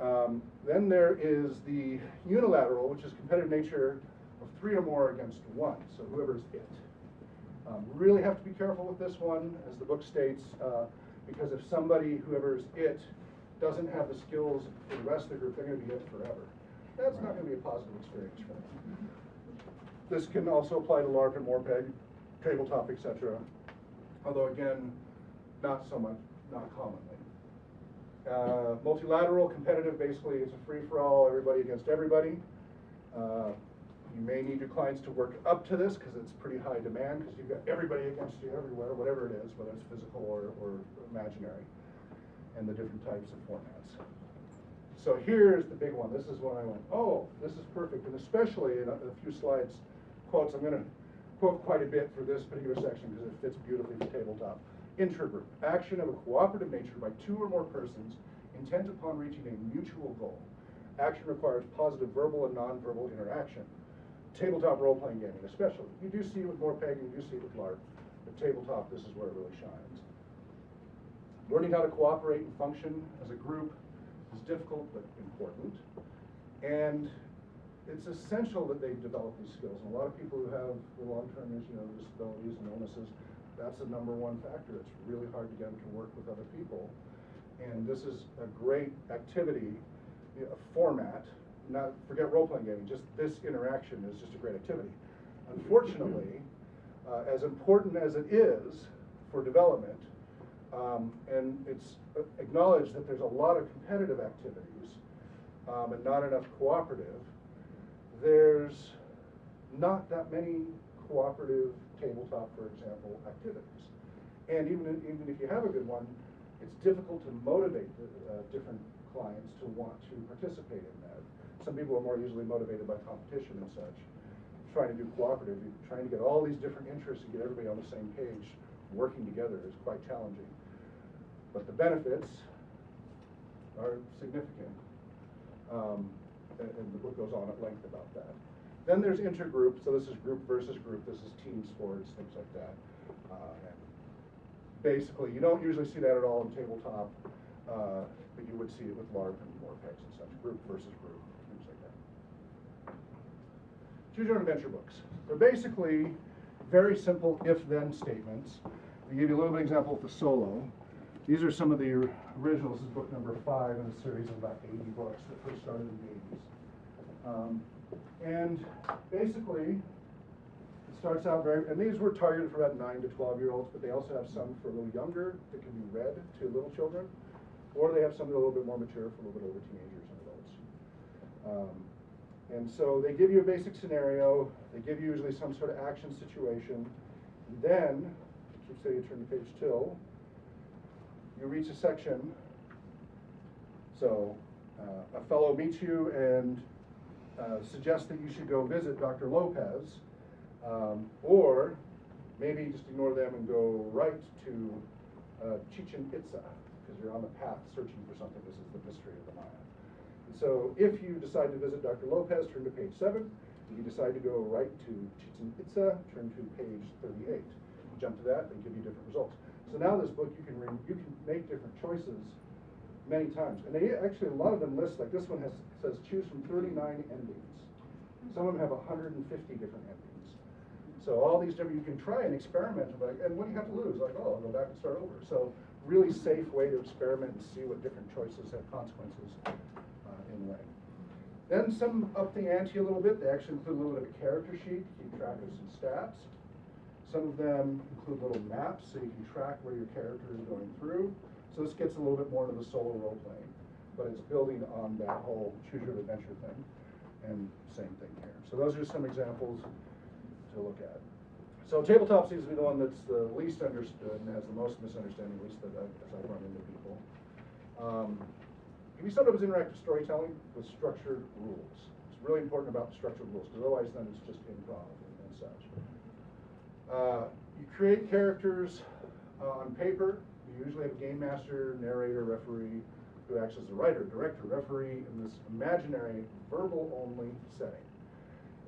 Um, then there is the unilateral, which is competitive nature of three or more against one, so whoever's it. Um, really have to be careful with this one, as the book states, uh, because if somebody, whoever's it, doesn't have the skills for the rest of the group, they're going to be it forever. That's not going to be a positive experience for them. This can also apply to LARP and Morpeg, tabletop, etc. Although again, not so much, not commonly. Uh, multilateral, competitive, basically it's a free-for-all, everybody against everybody. Uh, you may need your clients to work up to this because it's pretty high demand because you've got everybody against you everywhere, whatever it is, whether it's physical or, or imaginary, and the different types of formats. So here's the big one. This is when I went, oh, this is perfect, and especially in a, a few slides, quotes. I'm going to quote quite a bit for this particular section because it fits beautifully for tabletop. Intergroup, action of a cooperative nature by two or more persons intent upon reaching a mutual goal. Action requires positive verbal and nonverbal interaction tabletop role-playing gaming especially. You do see it with more Morpeg, you do see it with LARP, but tabletop, this is where it really shines. Learning how to cooperate and function as a group is difficult but important. And it's essential that they develop these skills. And a lot of people who have long-term you know, disabilities and illnesses, that's the number one factor. It's really hard to get them to work with other people. And this is a great activity, a format, not forget role-playing gaming, just this interaction is just a great activity. Unfortunately, uh, as important as it is for development, um, and it's acknowledged that there's a lot of competitive activities um, and not enough cooperative, there's not that many cooperative tabletop, for example, activities. And even, even if you have a good one, it's difficult to motivate the, uh, different clients to want to participate in that. Some people are more easily motivated by competition and such. Trying to do cooperative, trying to get all these different interests and get everybody on the same page, working together is quite challenging. But the benefits are significant. Um, and, and the book goes on at length about that. Then there's intergroup, so this is group versus group, this is team sports, things like that. Uh, and basically, you don't usually see that at all in tabletop, uh, but you would see it with LARP and Morpex and such, group versus group. Your own adventure books. They're basically very simple if-then statements. I give you a little bit of example with the solo. These are some of the originals. This is book number five in a series of about 80 books that first started in the 80s. Um, and basically, it starts out very, and these were targeted for about 9 to 12 year olds, but they also have some for a little younger that can be read to little children, or they have some that are a little bit more mature for a little bit older teenagers and adults. Um, and so they give you a basic scenario, they give you usually some sort of action situation, and then, keep saying you turn the page till, you reach a section. So uh, a fellow meets you and uh, suggests that you should go visit Dr. Lopez, um, or maybe just ignore them and go right to uh, Chichen Itza, because you're on the path searching for something. This is the mystery of the Maya. So if you decide to visit Dr. Lopez, turn to page 7. If you decide to go right to Chichen Itza, turn to page 38. You Jump to that, they give you different results. So now this book, you can you can make different choices many times. And they actually, a lot of them list, like this one has, says choose from 39 endings. Some of them have 150 different endings. So all these different, you can try and experiment, like, and what do you have to lose? Like, oh, I'll go back and start over. So really safe way to experiment and see what different choices have consequences Then some up the ante a little bit. They actually include a little bit of a character sheet to keep track of some stats. Some of them include little maps so you can track where your character is going through. So this gets a little bit more into the solo role playing, but it's building on that whole choose your adventure thing. And same thing here. So those are some examples to look at. So tabletop seems to be the one that's the least understood and has the most misunderstanding, at least that I, as I've run into people. Um, we sometimes interactive storytelling with structured rules. It's really important about the structured rules, because otherwise then it's just improv and, and such. Uh, you create characters uh, on paper. You usually have a game master, narrator, referee, who acts as the writer, director, referee in this imaginary, verbal-only setting.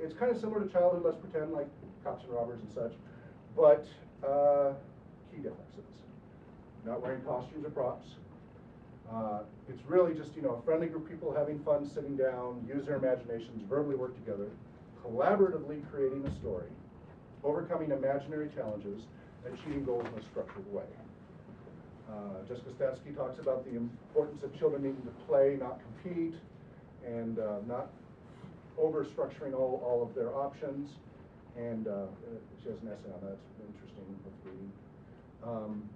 It's kind of similar to Childhood Let's Pretend, like Cops and Robbers and such, but uh, key differences. Not wearing costumes or props. Uh, it's really just, you know, a friendly group of people having fun, sitting down, use their imaginations, verbally work together, collaboratively creating a story, overcoming imaginary challenges, achieving goals in a structured way. Uh, Jessica Statsky talks about the importance of children needing to play, not compete, and uh, not over-structuring all, all of their options. And uh, she has an essay on that, it's interesting with reading. Um,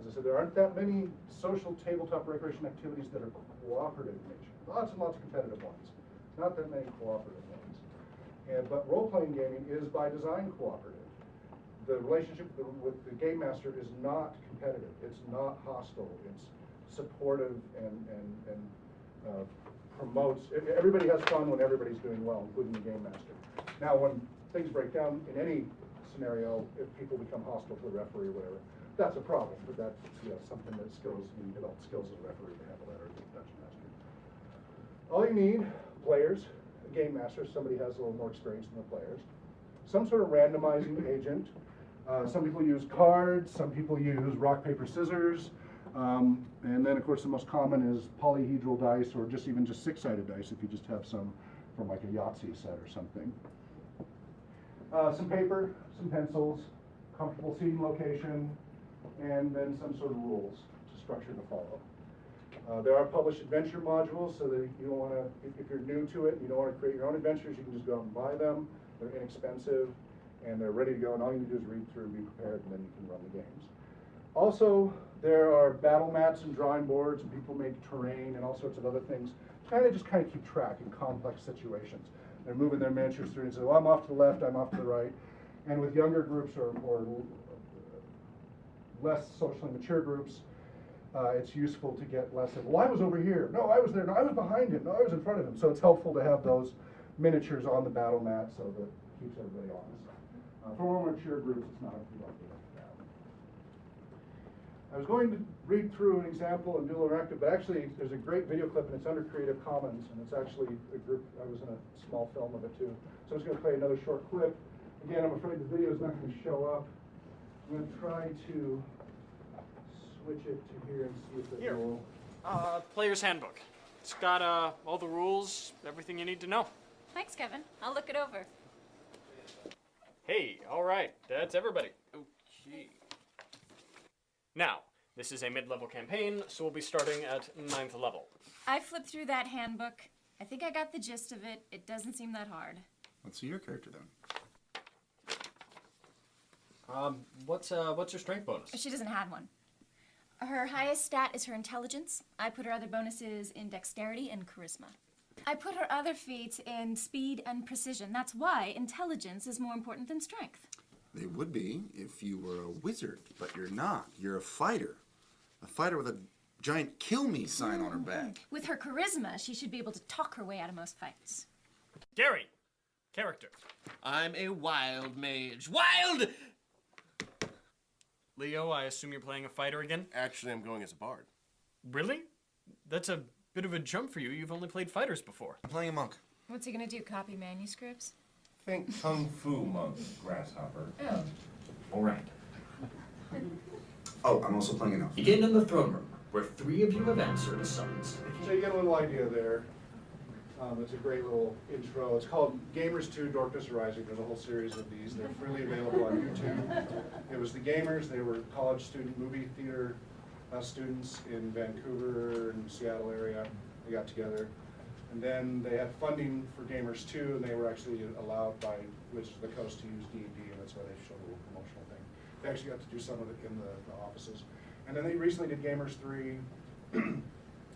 as I said, there aren't that many social tabletop recreation activities that are cooperative in nature. Lots and lots of competitive ones, not that many cooperative ones. And, but role-playing gaming is by design cooperative. The relationship with the, game master is not competitive. It's not hostile. It's supportive and, and, and uh, promotes. Everybody has fun when everybody's doing well, including the game master. Now, when things break down in any scenario, if people become hostile to the referee or whatever, that's a problem. But that's you know, something that skills you develop skills as a referee to handle that or a dungeon master. All you need, players, a game master, somebody has a little more experience than the players, some sort of randomizing agent. Uh, some people use cards, some people use rock, paper, scissors. Um, and then, of course, the most common is polyhedral dice or just even just six-sided dice if you just have some from like a Yahtzee set or something. Uh, some paper, some pencils, comfortable seating location, and then some sort of rules to structure to follow. Uh, there are published adventure modules, so that you don't want to, if, if you're new to it, and you don't want to create your own adventures, you can just go out and buy them. They're inexpensive, and they're ready to go, and all you need to do is read through, and be prepared, and then you can run the games. Also, there are battle mats and drawing boards, and people make terrain and all sorts of other things, kind of just kind of keep track in complex situations. They're moving their miniatures through and say, well, I'm off to the left, I'm off to the right. And with younger groups or, or less socially mature groups, uh, it's useful to get less of, well, I was over here, no, I was there, no, I was behind him, no, I was in front of him. So it's helpful to have those miniatures on the battle mat so that it keeps everybody honest. Uh, for more mature groups, it's not likely to have. I was going to read through an example and do a little interactive, but actually, there's a great video clip and it's under Creative Commons, and it's actually a group, I was in a small film of it too. So I'm just gonna play another short clip. Again, I'm afraid the video is not gonna show up. I'm gonna try to switch it to here and see if it Here. will. Uh, player's handbook. It's got uh, all the rules, everything you need to know. Thanks, Kevin. I'll look it over. Hey, all right, that's everybody. Okay. Now, this is a mid-level campaign, so we'll be starting at ninth level. I flipped through that handbook. I think I got the gist of it. It doesn't seem that hard. Let's see your character then. Um, what's uh, what's your strength bonus? She doesn't have one. Her highest stat is her intelligence. I put her other bonuses in dexterity and charisma. I put her other feats in speed and precision. That's why intelligence is more important than strength. They would be if you were a wizard, but you're not. You're a fighter. A fighter with a giant kill me sign on her back. With her charisma, she should be able to talk her way out of most fights. Gary, character. I'm a wild mage. Wild! Leo, I assume you're playing a fighter again? Actually, I'm going as a bard. Really? That's a bit of a jump for you. You've only played fighters before. I'm playing a monk. What's he gonna do? Copy manuscripts? Think Kung Fu monk, grasshopper. Oh. All right. Oh, I'm also playing an elf. Begin in the throne room, where three of you have answered a summons. So you get a little idea there. Um, it's a great little intro. It's called Gamers 2 Dorkness Rising. There's a whole series of these. They're freely available on YouTube. It was the gamers. They were college student movie theater uh, students in Vancouver and Seattle area. They got together. And then they had funding for Gamers 2, and they were actually allowed by Wizards of the Coast to use D&D, and that's why they showed a little promotional thing. They actually got to do some of it in the, the offices. And then they recently did Gamers 3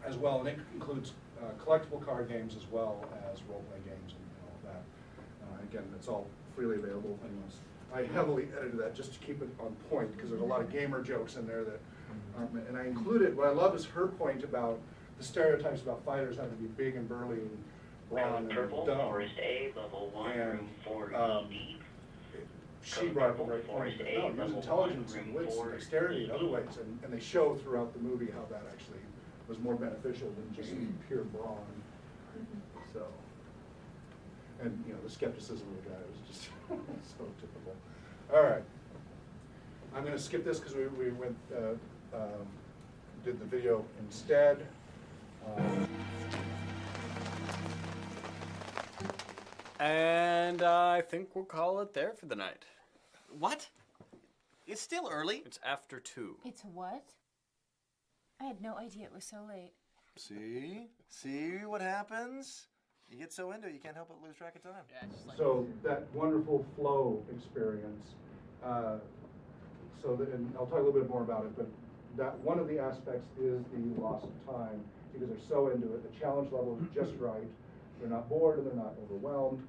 as well, and it includes uh, collectible card games as well as role-playing games and all of that. Uh, Again, it's all freely available. Anyways, I heavily edited that just to keep it on point, because there's a lot of gamer jokes in there that, um, and I included, what I love is her point about the stereotypes about fighters having to be big and burly and brawn and Purple, dumb. Forest A, level one, And, room four um. She brought up a great point, that, no, there's intelligence and wits and dexterity in other ways, and, and they show throughout the movie how that actually was more beneficial than just pure brawn, so. And, you know, the skepticism of the guy was just so typical. All right. I'm gonna skip this because we, we went, uh, um, did the video instead. Um, And I think we'll call it there for the night. What? It's still early. It's after two. It's what? I had no idea it was so late. See? See what happens? You get so into it, you can't help but lose track of time. So that wonderful flow experience, uh, so that, and I'll talk a little bit more about it, but that, one of the aspects is the loss of time, because they're so into it, the challenge level is just right, they're not bored and they're not overwhelmed,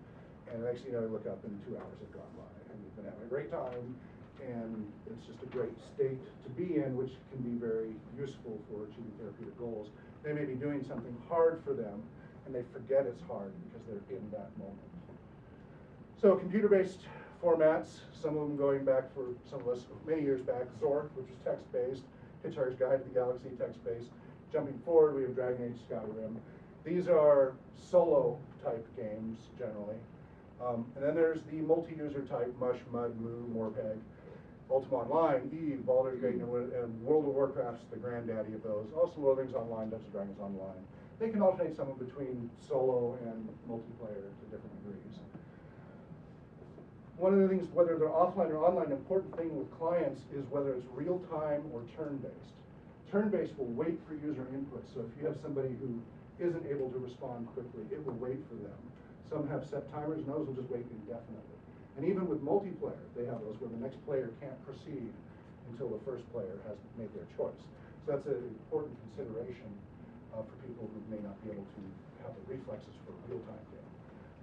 and the next thing you know, you look up and two hours have gone by, and you've been having a great time, and it's just a great state to be in, which can be very useful for achieving therapeutic goals. They may be doing something hard for them, and they forget it's hard because they're in that moment. So computer-based formats, some of them going back for some of us many years back, Zork, which was text-based, Hitchhiker's Guide to the Galaxy, text-based. Jumping forward, we have Dragon Age Skyrim. These are solo type games generally. Um, and then there's the multi-user type, Mush, Mud, Moo, Morpeg, Ultima Online, Eve, Baldur's Gate, hmm. and and World of Warcraft's the granddaddy of those. Also Lord of Rings Online, Dungeons and Dragons Online. They can alternate some between solo and multiplayer to different degrees. One of the things, whether they're offline or online, an important thing with clients is whether it's real-time or turn-based. Turn-based will wait for user input, so if you have somebody who isn't able to respond quickly, it will wait for them. Some have set timers, and those will just wait indefinitely. And even with multiplayer, they have those where the next player can't proceed until the first player has made their choice. So that's an important consideration uh, for people who may not be able to have the reflexes for real-time game.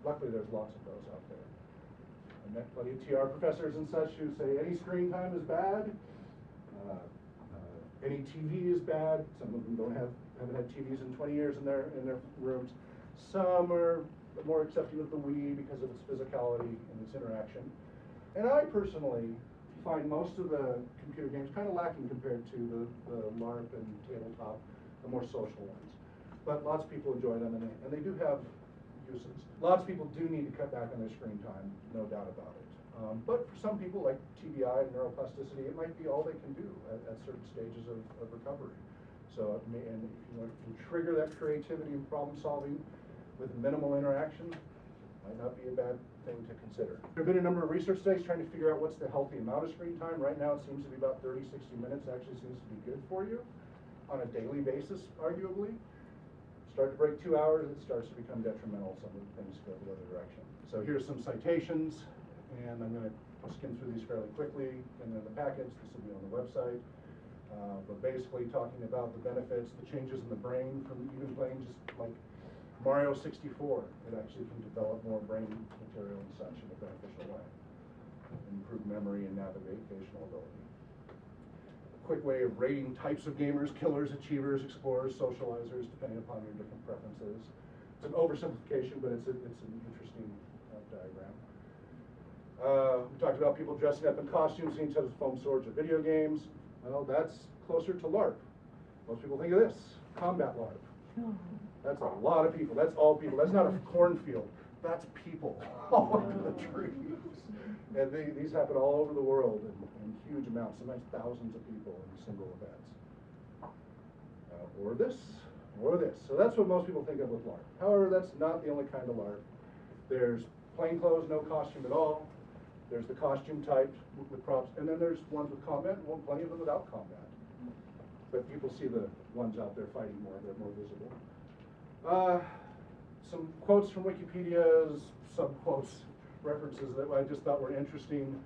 Luckily, there's lots of those out there. I met plenty of TR professors and such who say any screen time is bad. Uh, uh, any TV is bad. Some of them don't have haven't had TVs in 20 years in their in their rooms. Some are more accepting of the Wii because of its physicality and its interaction. And I personally find most of the computer games kind of lacking compared to the, the LARP and tabletop, the more social ones. But lots of people enjoy them and they, and they do have uses. Lots of people do need to cut back on their screen time, no doubt about it. Um, but for some people, like TBI and neuroplasticity, it might be all they can do at, at certain stages of, of recovery. So, and if you trigger that creativity and problem solving with minimal interaction, might not be a bad thing to consider. There have been a number of research studies trying to figure out what's the healthy amount of screen time. Right now, it seems to be about 30, 60 minutes actually seems to be good for you on a daily basis, arguably. Start to break two hours, it starts to become detrimental. Some of the things go the other direction. So here's some citations, and I'm going to skim through these fairly quickly. And then the package, this will be on the website. Uh, but basically talking about the benefits, the changes in the brain from even playing just like Mario 64. It actually can develop more brain material and such in a beneficial way. Improve memory and navigational ability A quick way of rating types of gamers, killers, achievers, explorers, socializers, depending upon your different preferences. It's an oversimplification, but it's, a, it's an interesting uh, diagram. Uh, we talked about people dressing up in costumes, seeing each other's foam swords or video games. Well, that's closer to LARP. Most people think of this, combat LARP. That's a lot of people. That's all people. That's not a cornfield. That's people all over the trees. And they, these happen all over the world in, in huge amounts, sometimes thousands of people in single events. Uh, or this, or this. So that's what most people think of with LARP. However, that's not the only kind of LARP. There's plain clothes, no costume at all. There's the costume type with, with props, and then there's ones with combat, and one, plenty of them without combat. But people see the ones out there fighting more, they're more visible. Uh, some quotes from Wikipedia's, some quotes references that I just thought were interesting.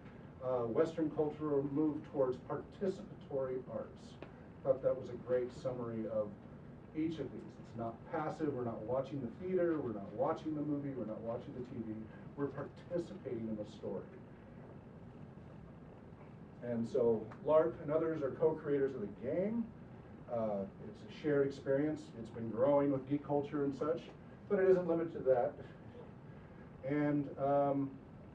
Uh, Western culture moved towards participatory arts. Thought that was a great summary of each of these. It's not passive. We're not watching the theater. We're not watching the movie. We're not watching the TV. We're participating in the story. And so LARP and others are co-creators of the game. Uh, it's a shared experience. It's been growing with geek culture and such, but it isn't limited to that. And um,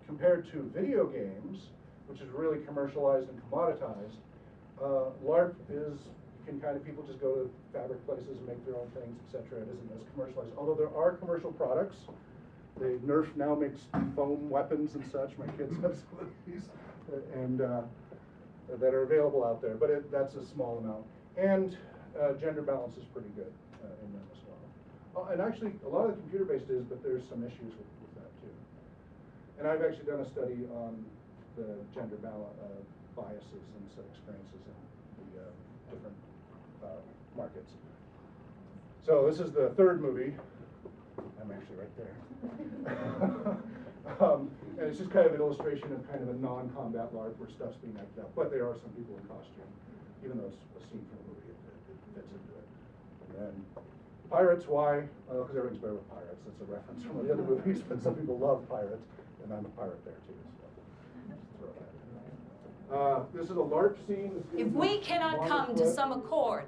compared to video games, which is really commercialized and commoditized, uh, LARP is can kind of people just go to fabric places and make their own things, etc. It isn't as commercialized. Although there are commercial products. The Nerf now makes foam weapons and such. My kids have some of these, and uh, that are available out there. But it, that's a small amount. And uh, gender balance is pretty good uh, in them as well. Oh, and actually, a lot of the computer-based is, but there's some issues with with, that too. and I've actually done a study on the gender bal- uh, biases and experiences in the uh, different uh, markets. So this is the third movie. I'm actually right there. um, and it's just kind of an illustration of kind of a non-combat LARP where stuff's being acted out. But there are some people in costume, even though it's a scene from a movie, it, it fits into it. And then Pirates, why? Well, because everything's better with pirates. That's a reference from one of the other movies, but some people love pirates and I'm a pirate there too. So. Uh, this is a LARP scene. If we cannot come to some accord,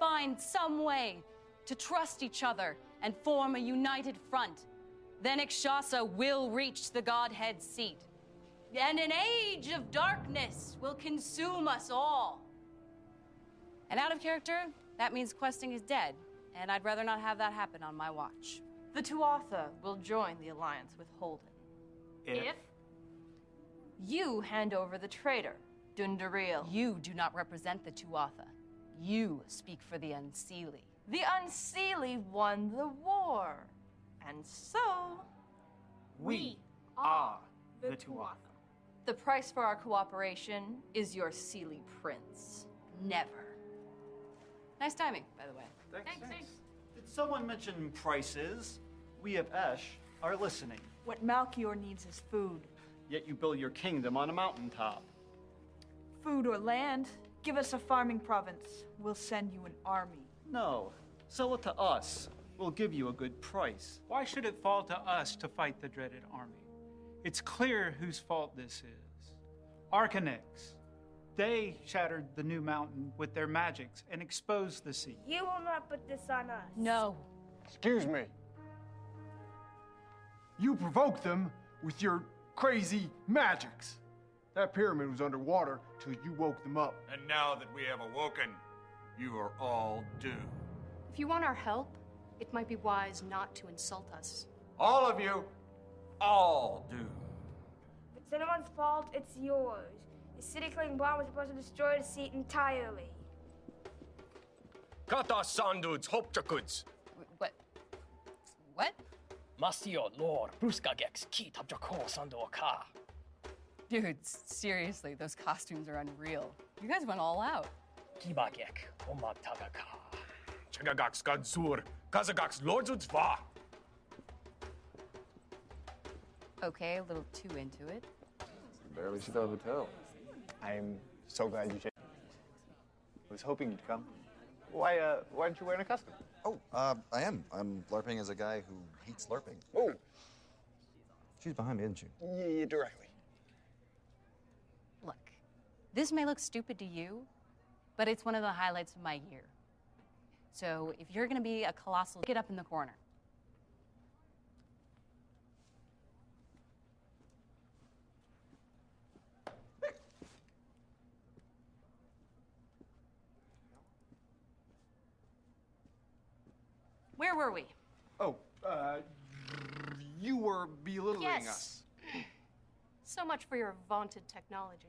find some way to trust each other and form a united front, then Ikshasa will reach the Godhead seat. And an age of darkness will consume us all. And out of character, that means questing is dead, and I'd rather not have that happen on my watch. The Tuatha will join the alliance with Holden. If? You hand over the traitor, Dundariel. You do not represent the Tuatha. You speak for the Unseelie. The Unseelie won the war. And so. We are the Tuatha. The price for our cooperation is your Seelie prince. Never. Nice timing, by the way. Thanks. Thanks. Did someone mention prices? We of Esh are listening. What Malchior needs is food. Yet you build your kingdom on a mountaintop. Food or land? Give us a farming province. We'll send you an army. No. Sell it to us. We'll give you a good price. Why should it fall to us to fight the dreaded army? It's clear whose fault this is. Arcanex. They shattered the new mountain with their magics and exposed the sea. You will not put this on us. No. Excuse me. You provoked them with your crazy magics. That pyramid was underwater till you woke them up. And now that we have awoken, you are all doomed. If you want our help, it might be wise not to insult us. All of you, all doomed. If it's anyone's fault, it's yours. The city killing bomb was supposed to destroy the seat entirely. Kata sanduds hopchakuds. What? What? Mastio Lord Bruskagex Ki Tabjako Sandoaka. Dudes, seriously, those costumes are unreal. You guys went all out. Kibagek Omagtagaka. Chagagax Gadsur. Kazagax Lordzudzva. Okay, a little too into it. Barely see the hotel. I'm so glad you changed. I was hoping you'd come. Why, uh, why aren't you wearing a costume? Oh, uh, I am. I'm LARPing as a guy who hates LARPing. Oh. She's behind me, isn't she? Yeah, directly. Look, this may look stupid to you, but it's one of the highlights of my year. So if you're gonna be a colossal, get up in the corner. Where were we? Oh, uh, you were belittling Yes. us. So much for your vaunted technology.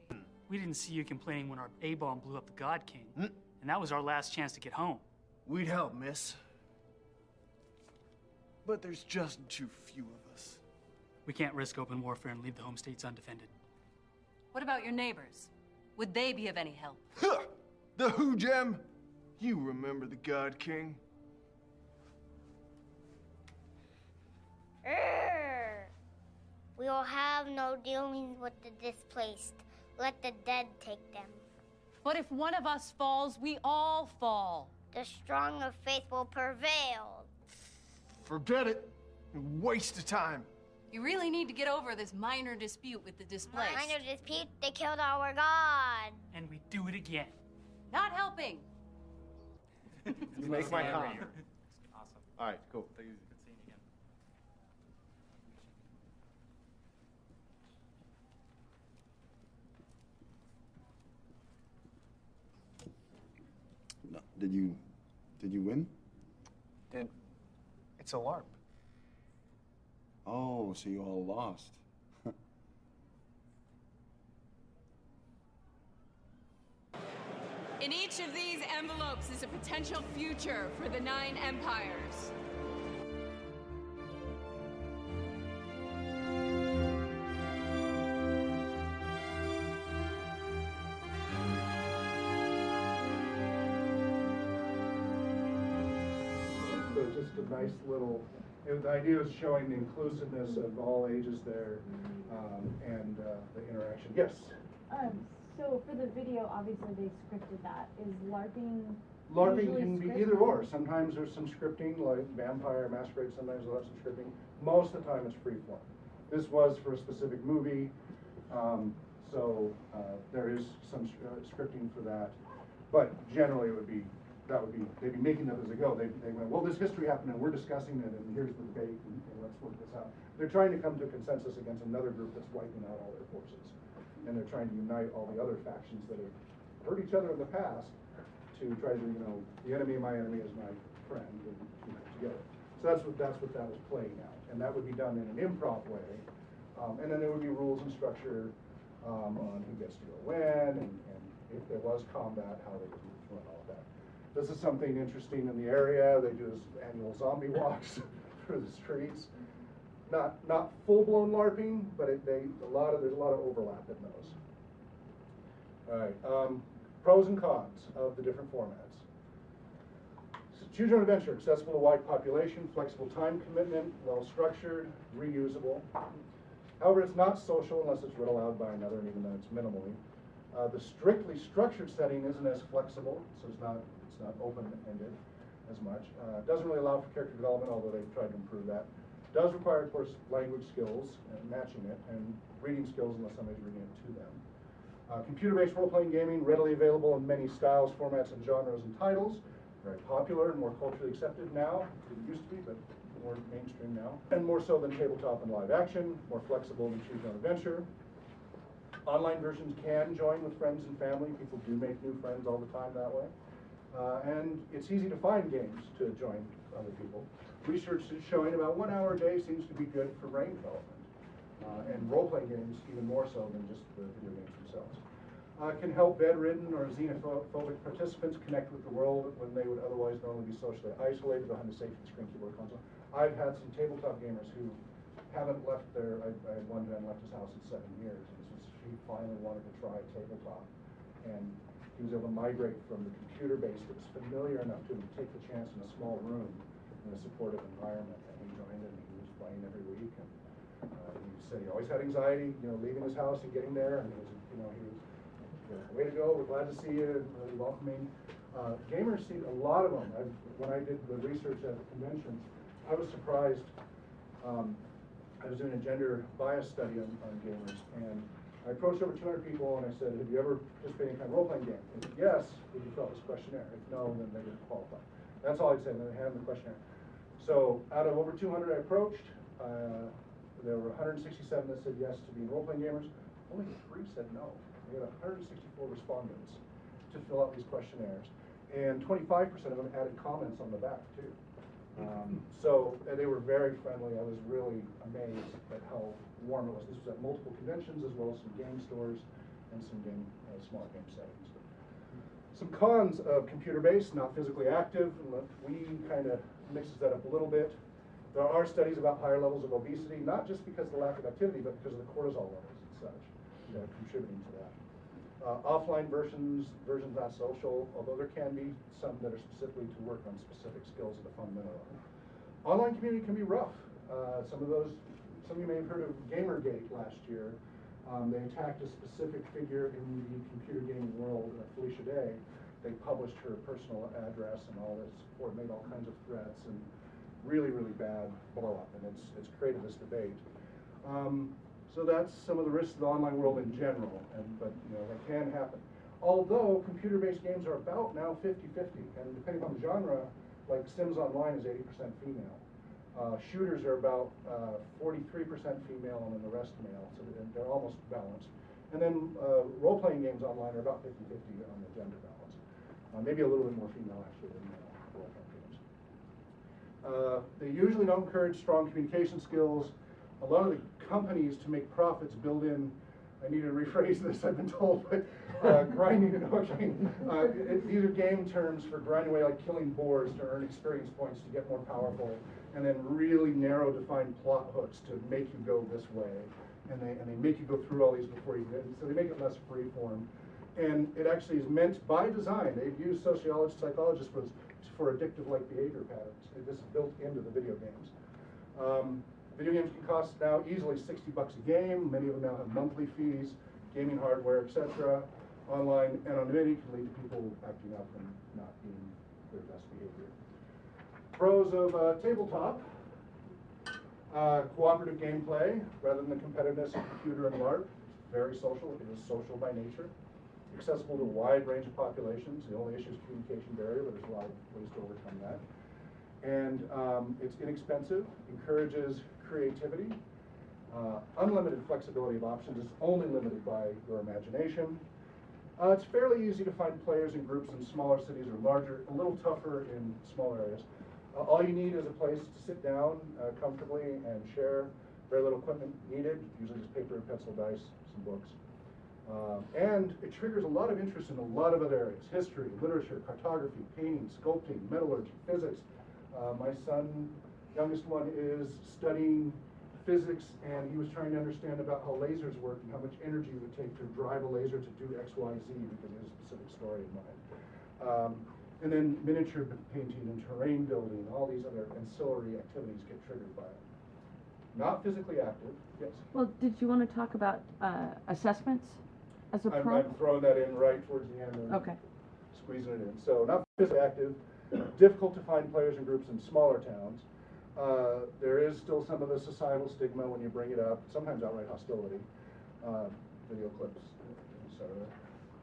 We didn't see you complaining when our A bomb blew up the God King. And that was our last chance to get home. We'd help, miss. But there's just too few of us. We can't risk open warfare and leave the home states undefended. What about your neighbors? Would they be of any help? Huh! The Who Gem? You remember the God King? Err. We will have no dealings with the displaced. Let the dead take them. But if one of us falls, we all fall. The strong of faith will prevail. Forget it. A waste of time. You really need to get over this minor dispute with the displaced. Minor dispute, they killed our god. And we do it again. Not helping. You make my Awesome. comment. Awesome. All right, cool. Good seeing you again. No. Did you, did you win? Did it's a LARP. Oh, so you all lost. In each of these envelopes is a potential future for the Nine Empires. Nice little, it- the idea is showing the inclusiveness of all ages there, um, and, uh, the interaction. Yes? Um, so for the video, obviously they scripted that. Is LARPing LARPing can be scripted? either or. Sometimes there's some scripting, like Vampire Masquerade, sometimes have some scripting. Most of the time it's free form. This was for a specific movie, um, so, uh, there is some uh, scripting for that. But generally it would be, that would be, they'd be making them as they go. They, they went, well, this history happened and we're discussing it and here's the debate and, and let's work this out. They're trying to come to consensus against another group that's wiping out all their forces. And they're trying to unite all the other factions that have hurt each other in the past to try to, you know, the enemy of my enemy is my friend, and unite together. So that's what, that's what that was playing out, and that would be done in an improv way. Um, and then there would be rules and structure, um, on who gets to go when, and, and if there was combat, how they would run all of that. This is something interesting in the area, they do this annual zombie walks through the streets. Not, not full-blown LARPing, but it, they, a lot of, there's a lot of overlap in those. All right, um, pros and cons of the different formats. So Choose your own adventure, accessible to wide population, flexible time commitment, well-structured, reusable. However, it's not social unless it's read aloud by another, even though it's minimally. Uh, the strictly structured setting isn't as flexible, so it's not, not open-ended as much. Uh, doesn't really allow for character development, although they've tried to improve that. Does require, of course, language skills matching it, and reading skills unless somebody's reading it to them. Uh, computer-based role-playing gaming, readily available in many styles, formats, and genres and titles. Very popular and more culturally accepted now. Didn't used to be, but more mainstream now. And more so than tabletop and live action, more flexible than choose your adventure. Online versions can join with friends and family. People do make new friends all the time that way. Uh, and it's easy to find games to join other people. Research is showing about one hour a day seems to be good for brain development. Uh, and role-playing games even more so than just the video games themselves. Uh, can help bedridden or xenophobic participants connect with the world when they would otherwise normally be socially isolated behind the safety screen keyboard console. I've had some tabletop gamers who haven't left their, I, I had one man left his house in seven years, and was, he finally wanted to try tabletop. And he was able to migrate from the computer base that was familiar enough to him to take the chance in a small room in a supportive environment, and he joined and he was playing every week. And uh, he said he always had anxiety, you know, leaving his house and getting there, and he was, you know, he was, you know, way to go, we're glad to see you, really welcoming. Uh, gamers see a lot of them. I've, when I did the research at the conventions, I was surprised. Um, I was doing a gender bias study on, on gamers, and I approached over 200 people and I said, have you ever participated in kind of role-playing game? If yes, would you fill out this questionnaire? If no, then they didn't qualify. That's all I'd say, and then they hand them the questionnaire. So out of over 200 I approached, uh, there were 167 that said yes to being role-playing gamers. Only three said no. We had 164 respondents to fill out these questionnaires. And 25% of them added comments on the back too. Um, so and they were very friendly. I was really amazed at how warm it was. This was at multiple conventions as well as some game stores and some game, uh, small game settings. Some cons of computer-based, not physically active. Wii kind of mixes that up a little bit. There are studies about higher levels of obesity, not just because of the lack of activity, but because of the cortisol levels and such, that are contributing to that. Uh, offline versions, versions not social, although there can be some that are specifically to work on specific skills at a fundamental level. Online community can be rough. Uh, some of those, some of you may have heard of Gamergate last year. Um, they attacked a specific figure in the computer gaming world, uh, Felicia Day. They published her personal address and all this support, made all kinds of threats, and really, really bad blow up, and it's, it's created this debate. Um, so that's some of the risks of the online world in general, and, but you know, that can happen. Although computer-based games are about now 50-50, and depending on the genre, like Sims Online is 80% female. Uh, shooters are about 43% uh, female and then the rest male, so they're, almost balanced. And then uh, role-playing games online are about 50-50 on the gender balance. Uh, maybe a little bit more female actually than male role-playing games. Uh, they usually don't encourage strong communication skills. A lot of the companies to make profits build in I need to rephrase this, I've been told, but uh, grinding and hooking. Uh, it, these are game terms for grinding away like killing boars to earn experience points to get more powerful, and then really narrow defined plot hooks to make you go this way. And they, and they make you go through all these before you get So they make it less free form. And it actually is meant by design. They've used sociologists, psychologists for, for addictive-like behavior patterns. This is built into the video games. Um, Video games can cost now easily 60 bucks a game. Many of them now have monthly fees, gaming hardware, etc. Online anonymity can lead to people acting up and not being their best behavior. Pros of uh, tabletop. Uh, cooperative gameplay rather than the competitiveness of computer and LARP. Very social. It is social by nature. Accessible to a wide range of populations. The only issue is communication barrier, but there's a lot of ways to overcome that. And um, it's inexpensive, encourages creativity. Uh, unlimited flexibility of options is only limited by your imagination. Uh, it's fairly easy to find players in groups in smaller cities or larger, a little tougher in smaller areas. Uh, all you need is a place to sit down uh, comfortably and share. Very little equipment needed, usually just paper, and pencil, dice, some books. Um, and it triggers a lot of interest in a lot of other areas. History, literature, cartography, painting, sculpting, metallurgy, physics. Uh, my son youngest one is studying physics and he was trying to understand about how lasers work and how much energy it would take to drive a laser to do X, Y, Z because he has a specific story in mind. Um, and then miniature painting and terrain building, all these other ancillary activities get triggered by it. Not physically active, yes. Well, did you want to talk about uh, assessments as a I'm, prompt? I'm throwing that in right towards the end and Okay. squeezing it in. So not physically active, difficult to find players and groups in smaller towns. Uh, there is still some of the societal stigma when you bring it up, sometimes outright hostility, uh, video clips. etc.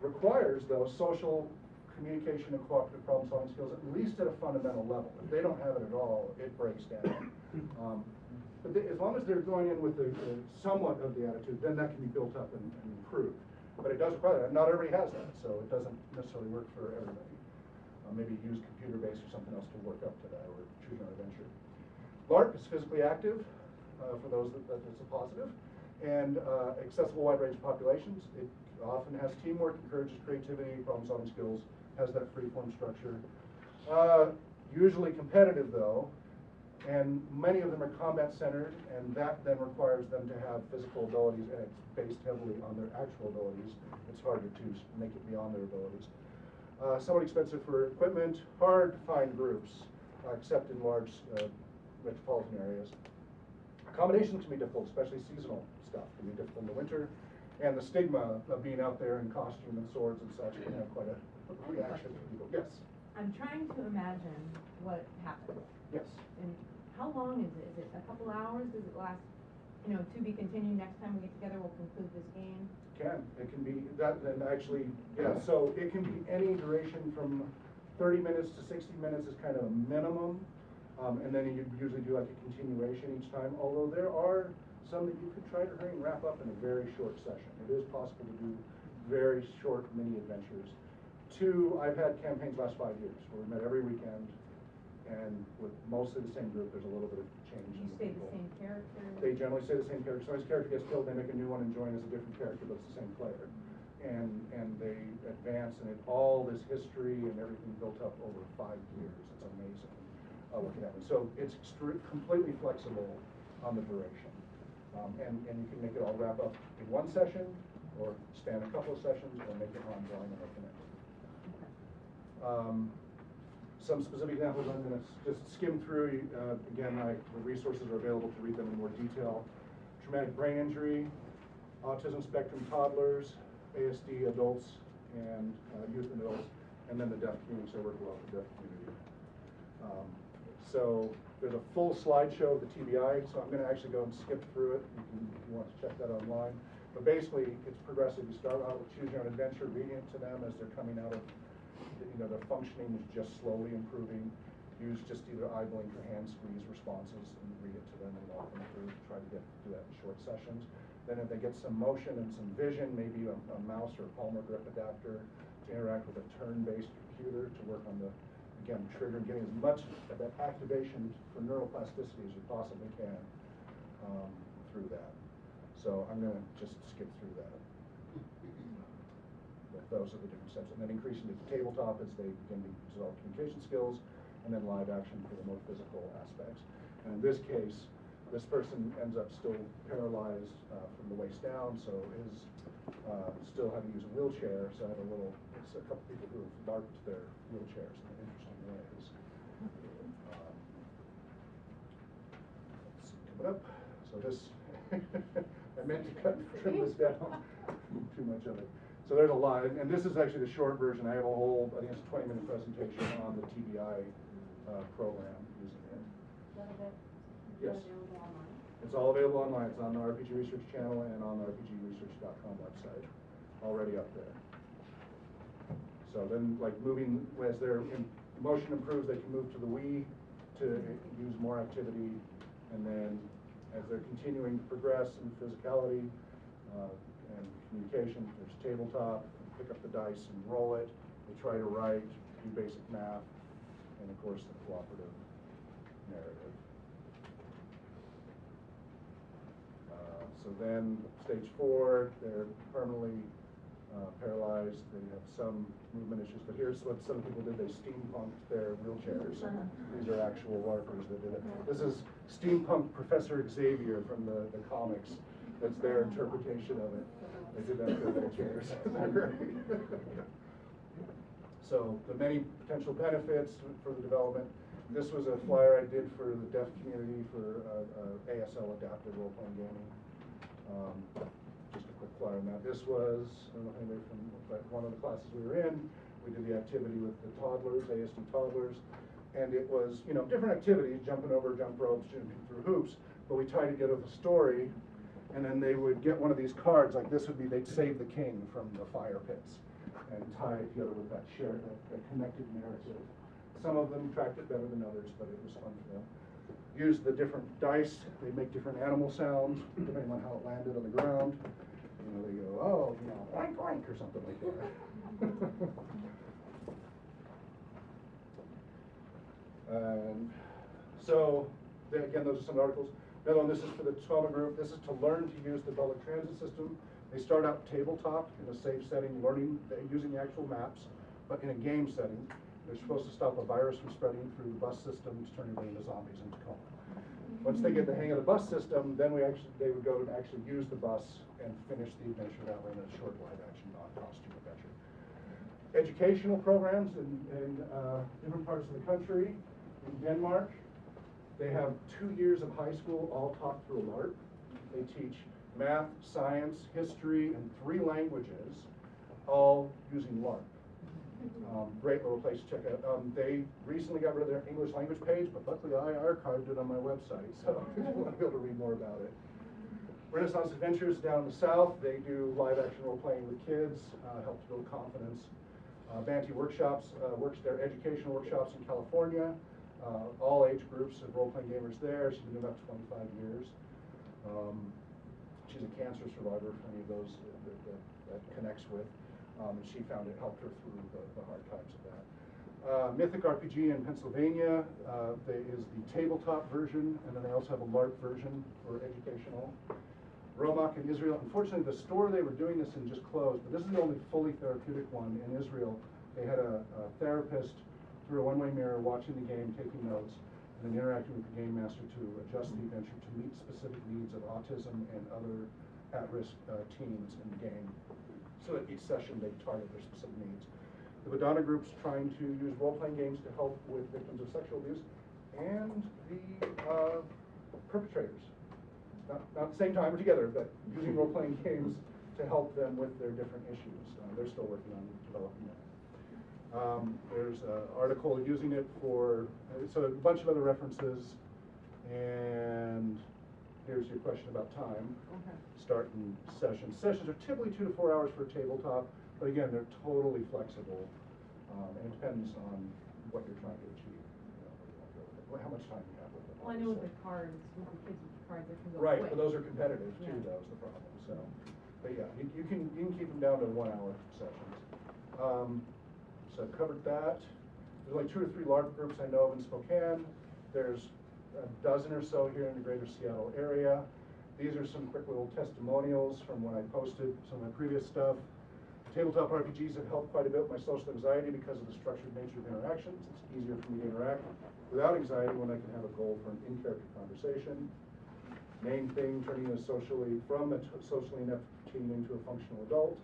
requires those social communication and cooperative problem solving skills at least at a fundamental level. If they don't have it at all, it breaks down. Um, but they, as long as they're going in with the, somewhat of the attitude, then that can be built up and, and improved. But it does require that. Not everybody has that, so it doesn't necessarily work for everybody. Uh, maybe use computer-based or something else to work up to that, or choose own adventure. LARP is physically active, uh, for those that, that it's a positive, and uh, accessible wide range of populations. It often has teamwork, encourages creativity, problem-solving skills, has that free-form structure. Uh, usually competitive though, and many of them are combat-centered, and that then requires them to have physical abilities, and it's based heavily on their actual abilities. It's harder to make it beyond their abilities. Uh, somewhat expensive for equipment, hard to find groups, uh, except in large uh, metropolitan areas. Accommodations can be difficult, especially seasonal stuff can be difficult in the winter. And the stigma of being out there in costume and swords and such can have quite a reaction to people. Yes, I'm trying to imagine what happens. yes. And how long is it? Is it a couple hours? Does it last, you know, to be continued next time we get together, we'll conclude this game? Can, it can be, that, and actually, yeah, so it can be any duration from thirty minutes to sixty minutes is kind of a minimum. Um, and then you usually do like a continuation each time, although there are some that you could try to hurry and wrap up in a very short session. It is possible to do very short mini adventures. Two, I've had campaigns last five years, where we met every weekend, and with mostly the same group, there's a little bit of change Do in you the stay the same character? They generally say the same character. So Somebody's character gets killed, they make a new one and join as a different character, but it's the same player. And, and they advance, and it, all this history and everything built up over five years. It's amazing, uh, what can. So it's completely flexible on the duration. Um, and, and you can make it all wrap up in one session, or span a couple of sessions, or make it ongoing and open-ended. Um, some specific examples I'm going to just skim through. Uh, again, I, the resources are available to read them in more detail. Traumatic brain injury, autism spectrum toddlers, ASD adults, and uh, youth and adults, and then the deaf community, so we're with the deaf community. Um, so there's a full slideshow of the TBI, so I'm going to actually go and skip through it. You can, if you want to check that online. But basically, it's progressive. You start out with choose your own adventure, reading to them as they're coming out of you know, their functioning is just slowly improving. Use just either eye blink or hand squeeze responses and read it to them and walk them through. Try to get do that in short sessions. Then if they get some motion and some vision, maybe a, a mouse or a palmar grip adapter to interact with a turn-based computer to work on the, again, trigger and getting as much of that activation for neuroplasticity as you possibly can um, through that. So I'm going to just skip through that but those are the different steps. And then increasing to the tabletop as they begin to develop communication skills, and then live action for the more physical aspects. And in this case, this person ends up still paralyzed uh, from the waist down, so is uh, still having to use a wheelchair. So I have a little, it's a couple people who have marked their wheelchairs interesting ways. Um, let's see, coming up. So this, I meant to cut, trim this down, too much of it. So there's a lot, and and this is actually the short version. I have a whole, I think it's a 20 minute presentation on the TBI uh, program using it. Yes. It's all available online. It's on the RPG Research channel and on the RPGresearch.com website, already up there. So then, like moving, as their in- motion improves, they can move to the Wii to use more activity. And then, as they're continuing to progress in physicality uh, and communication, there's tabletop, pick up the dice and roll it. They try to write, do basic math, and of course, the cooperative narrative. Uh, So then, stage four, they're permanently uh, paralyzed, they have some movement issues, but here's what some people did, they steampunked their wheelchairs. These are actual LARPers that did it. This is steampunk Professor Xavier from the, the comics, that's their interpretation of it. They did that for wheelchairs. They're. So the many potential benefits for the development. This was a flyer I did for the deaf community for uh, uh, ASL adaptive role-playing gaming. Um, just a quick that. This was, I don't know if from but one of the classes we were in, we did the activity with the toddlers, ASD toddlers, and it was, you know, different activities, jumping over jump ropes, jumping through hoops, but we tied together the story And then they would get one of these cards, like this would be, they'd save the king from the fire pits and tie it together with that shared, that, that connected narrative. Some of them tracked it better than others, but it was fun for them. Use the different dice, they make different animal sounds depending on how it landed on the ground. You know, they go, oh, you know, oink oink or something like that. And um, so, there- again, those are some articles. Another one, this is for the trauma group. This is to learn to use the public transit system. They start out tabletop in a safe setting, learning, uh, using the actual maps, but in a game setting. They're supposed to stop a virus from spreading through the bus system to turn everybody into zombies and in Tacoma. Once they get the hang of the bus system, then we actually, they would go and actually use the bus and finish the adventure that way in a short live action, non-costume adventure. Educational programs in, in, uh, different parts of the country. In Denmark, they have two years of high school all taught through LARP. They teach math, science, history, and three languages, all using LARP. Um, great little place to check out. Um, they recently got rid of their English language page, but luckily I archived it on my website, so if you want to be able to read more about it. Renaissance Adventures down in the south, they do live action role playing with kids, uh, help to build confidence. Uh, Banty Workshops uh, works their educational workshops in California. Uh, all age groups of role playing gamers there. She's been about 25 years. Um, she's a cancer survivor for any of those that, that, that connects with. Um, and she found it helped her through the, the hard times of that. Uh, Mythic RPG in Pennsylvania uh, is the tabletop version, and then they also have a LARP version for educational. Romak in Israel. Unfortunately, the store they were doing this in just closed, but this is the only fully therapeutic one in Israel. They had a, a therapist through a one-way mirror watching the game, taking notes, and then interacting with the game master to adjust the adventure to meet specific needs of autism and other at-risk uh, teens in the game. So that each session, they target their specific needs. The Madonna group's trying to use role-playing games to help with victims of sexual abuse and the uh, perpetrators. Not, not at the same time or together, but using role-playing games to help them with their different issues. Uh, they're still working on developing that. Um, there's an article using it for, uh, so a bunch of other references, and here's your question about time. Okay. Starting sessions. Sessions are typically two to four hours for a tabletop, but again, they're totally flexible, um, and it depends on what you're trying to achieve. you know, what you want to go with it, How much time you have with it. Well, I know with the cards, with the kids with the cards, they can go Right, quick. but those are competitive too, Yeah. though, is the problem, so. But yeah, you, you can, you can keep them down to one-hour sessions. Um, so I've covered that. There's like two or three LARP groups I know of in Spokane. There's a dozen or so here in the greater Seattle area. These are some quick little testimonials from when I posted some of my previous stuff. Tabletop RPGs have helped quite a bit with my social anxiety because of the structured nature of interactions. It's easier for me to interact without anxiety when I can have a goal for an in-character conversation. Main thing, turning a socially, from a socially inept teen into a functional adult,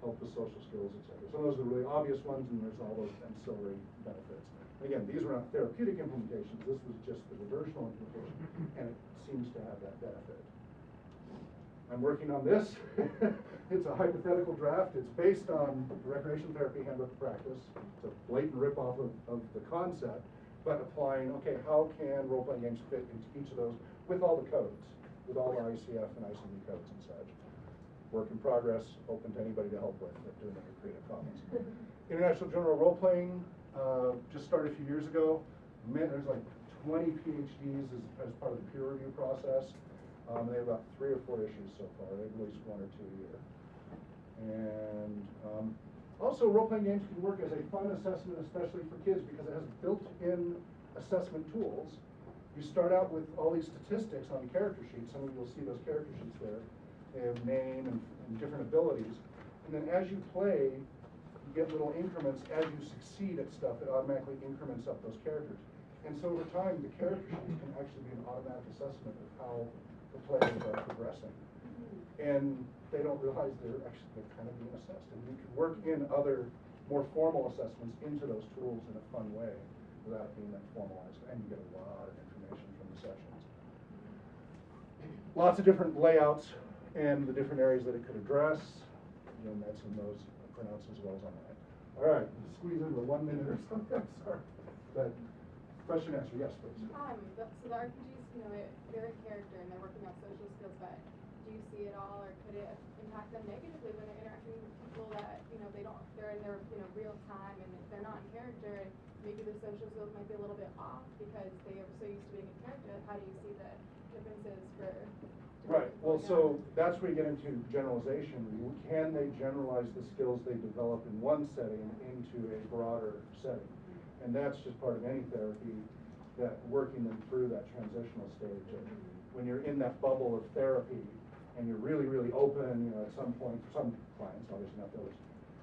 help with social skills, etc. So those are the really obvious ones, and there's all those ancillary benefits. And Again, these were not therapeutic implementations, this was just the reversional implementation, and it seems to have that benefit. I'm working on this. It's a hypothetical draft. It's based on the Recreation Therapy Handbook Practice. It's a blatant ripoff of, of the concept, but applying, okay, how can role-playing games fit into each of those with all the codes, with all the ICF and ICD codes and such. Work in progress, open to anybody to help with, doing it with Creative Commons. International Journal of Role-Playing, uh, just started a few years ago. Man, there's like twenty PhDs as, as part of the peer review process. Um, they have about three or four issues so far. They've released one or two a year. And um, also, role-playing games can work as a fun assessment, especially for kids, because it has built-in assessment tools. You start out with all these statistics on character sheets. Some of you will see those character sheets there. They have name and, and different abilities. And then as you play, get little increments. As you succeed at stuff, it automatically increments up those characters. And so over time, the character sheets can actually be an automatic assessment of how the players are progressing. And they don't realize they're actually they're kind of being assessed. And you can work in other more formal assessments into those tools in a fun way without being that formalized. And you get a lot of information from the sessions. Lots of different layouts and the different areas that it could address. Again, that's in those printouts as well as online. All right, squeeze into one minute or something, I'm sorry. But question answer, yes, please. Um, the, so the RPGs, you know, they, they're a character and they're working on social skills, but do do you see it all, or could it impact them negatively when they're interacting with people that you know they don't they're in their you know real time and they're not in character and maybe the social skills might be a little bit off because they are so used to being in character. How do you see the differences for Right, well, so that's where you get into generalization. Can they generalize the skills they develop in one setting into a broader setting? And that's just part of any therapy, that working them through that transitional stage. of When you're in that bubble of therapy and you're really, really open, you know, at some point, for some clients, obviously not those,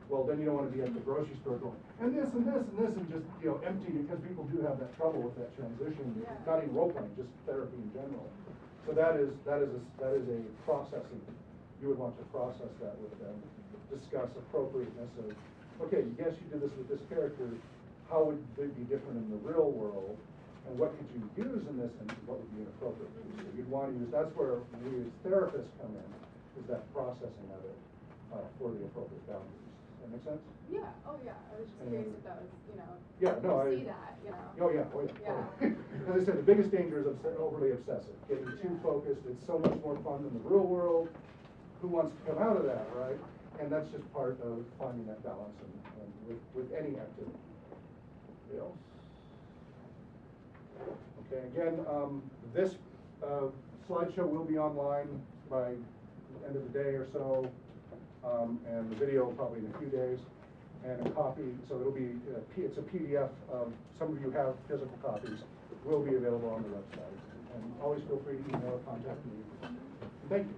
well, then you don't want to be at the grocery store going, and this and this and this, and just, you know, empty, because people do have that trouble with that transition, not even role playing, just therapy in general. So that is, that is, a that is a processing, you would want to process that with them, discuss appropriateness of, okay, yes, you did this with this character, how would they be different in the real world? And what could you use in this and what would be inappropriate? So you'd want to use, that's where we as therapists come in, is that processing of it, uh, for the appropriate boundaries. That make sense? Yeah. Oh yeah. I was just And curious then- if that was you know. Yeah, no, I. you see that you know. Oh, yeah, oh, yeah. Yeah. As I said, the biggest danger is obs- overly obsessive, getting too focused, it's so much more fun than the real world. Who wants to come out of that, right? And that's just part of finding that balance and, and with, with any activity. Anybody else? Okay, again, um, this, uh, slideshow will be online by the end of the day or so. Um, and the video probably in a few days. And a copy, so it'll be, uh, P- it's a PDF, some of you have physical copies, it will be available on the website. And always feel free to email or contact me. Thank you.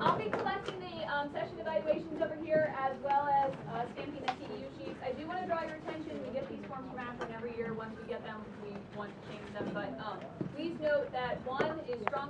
I'll be collecting the um, session evaluations over here as well as uh, stamping the sheets. I do want to draw your attention, we get these forms from Akron every year. Once we get them, we want to change them. But um, please note that one is strong.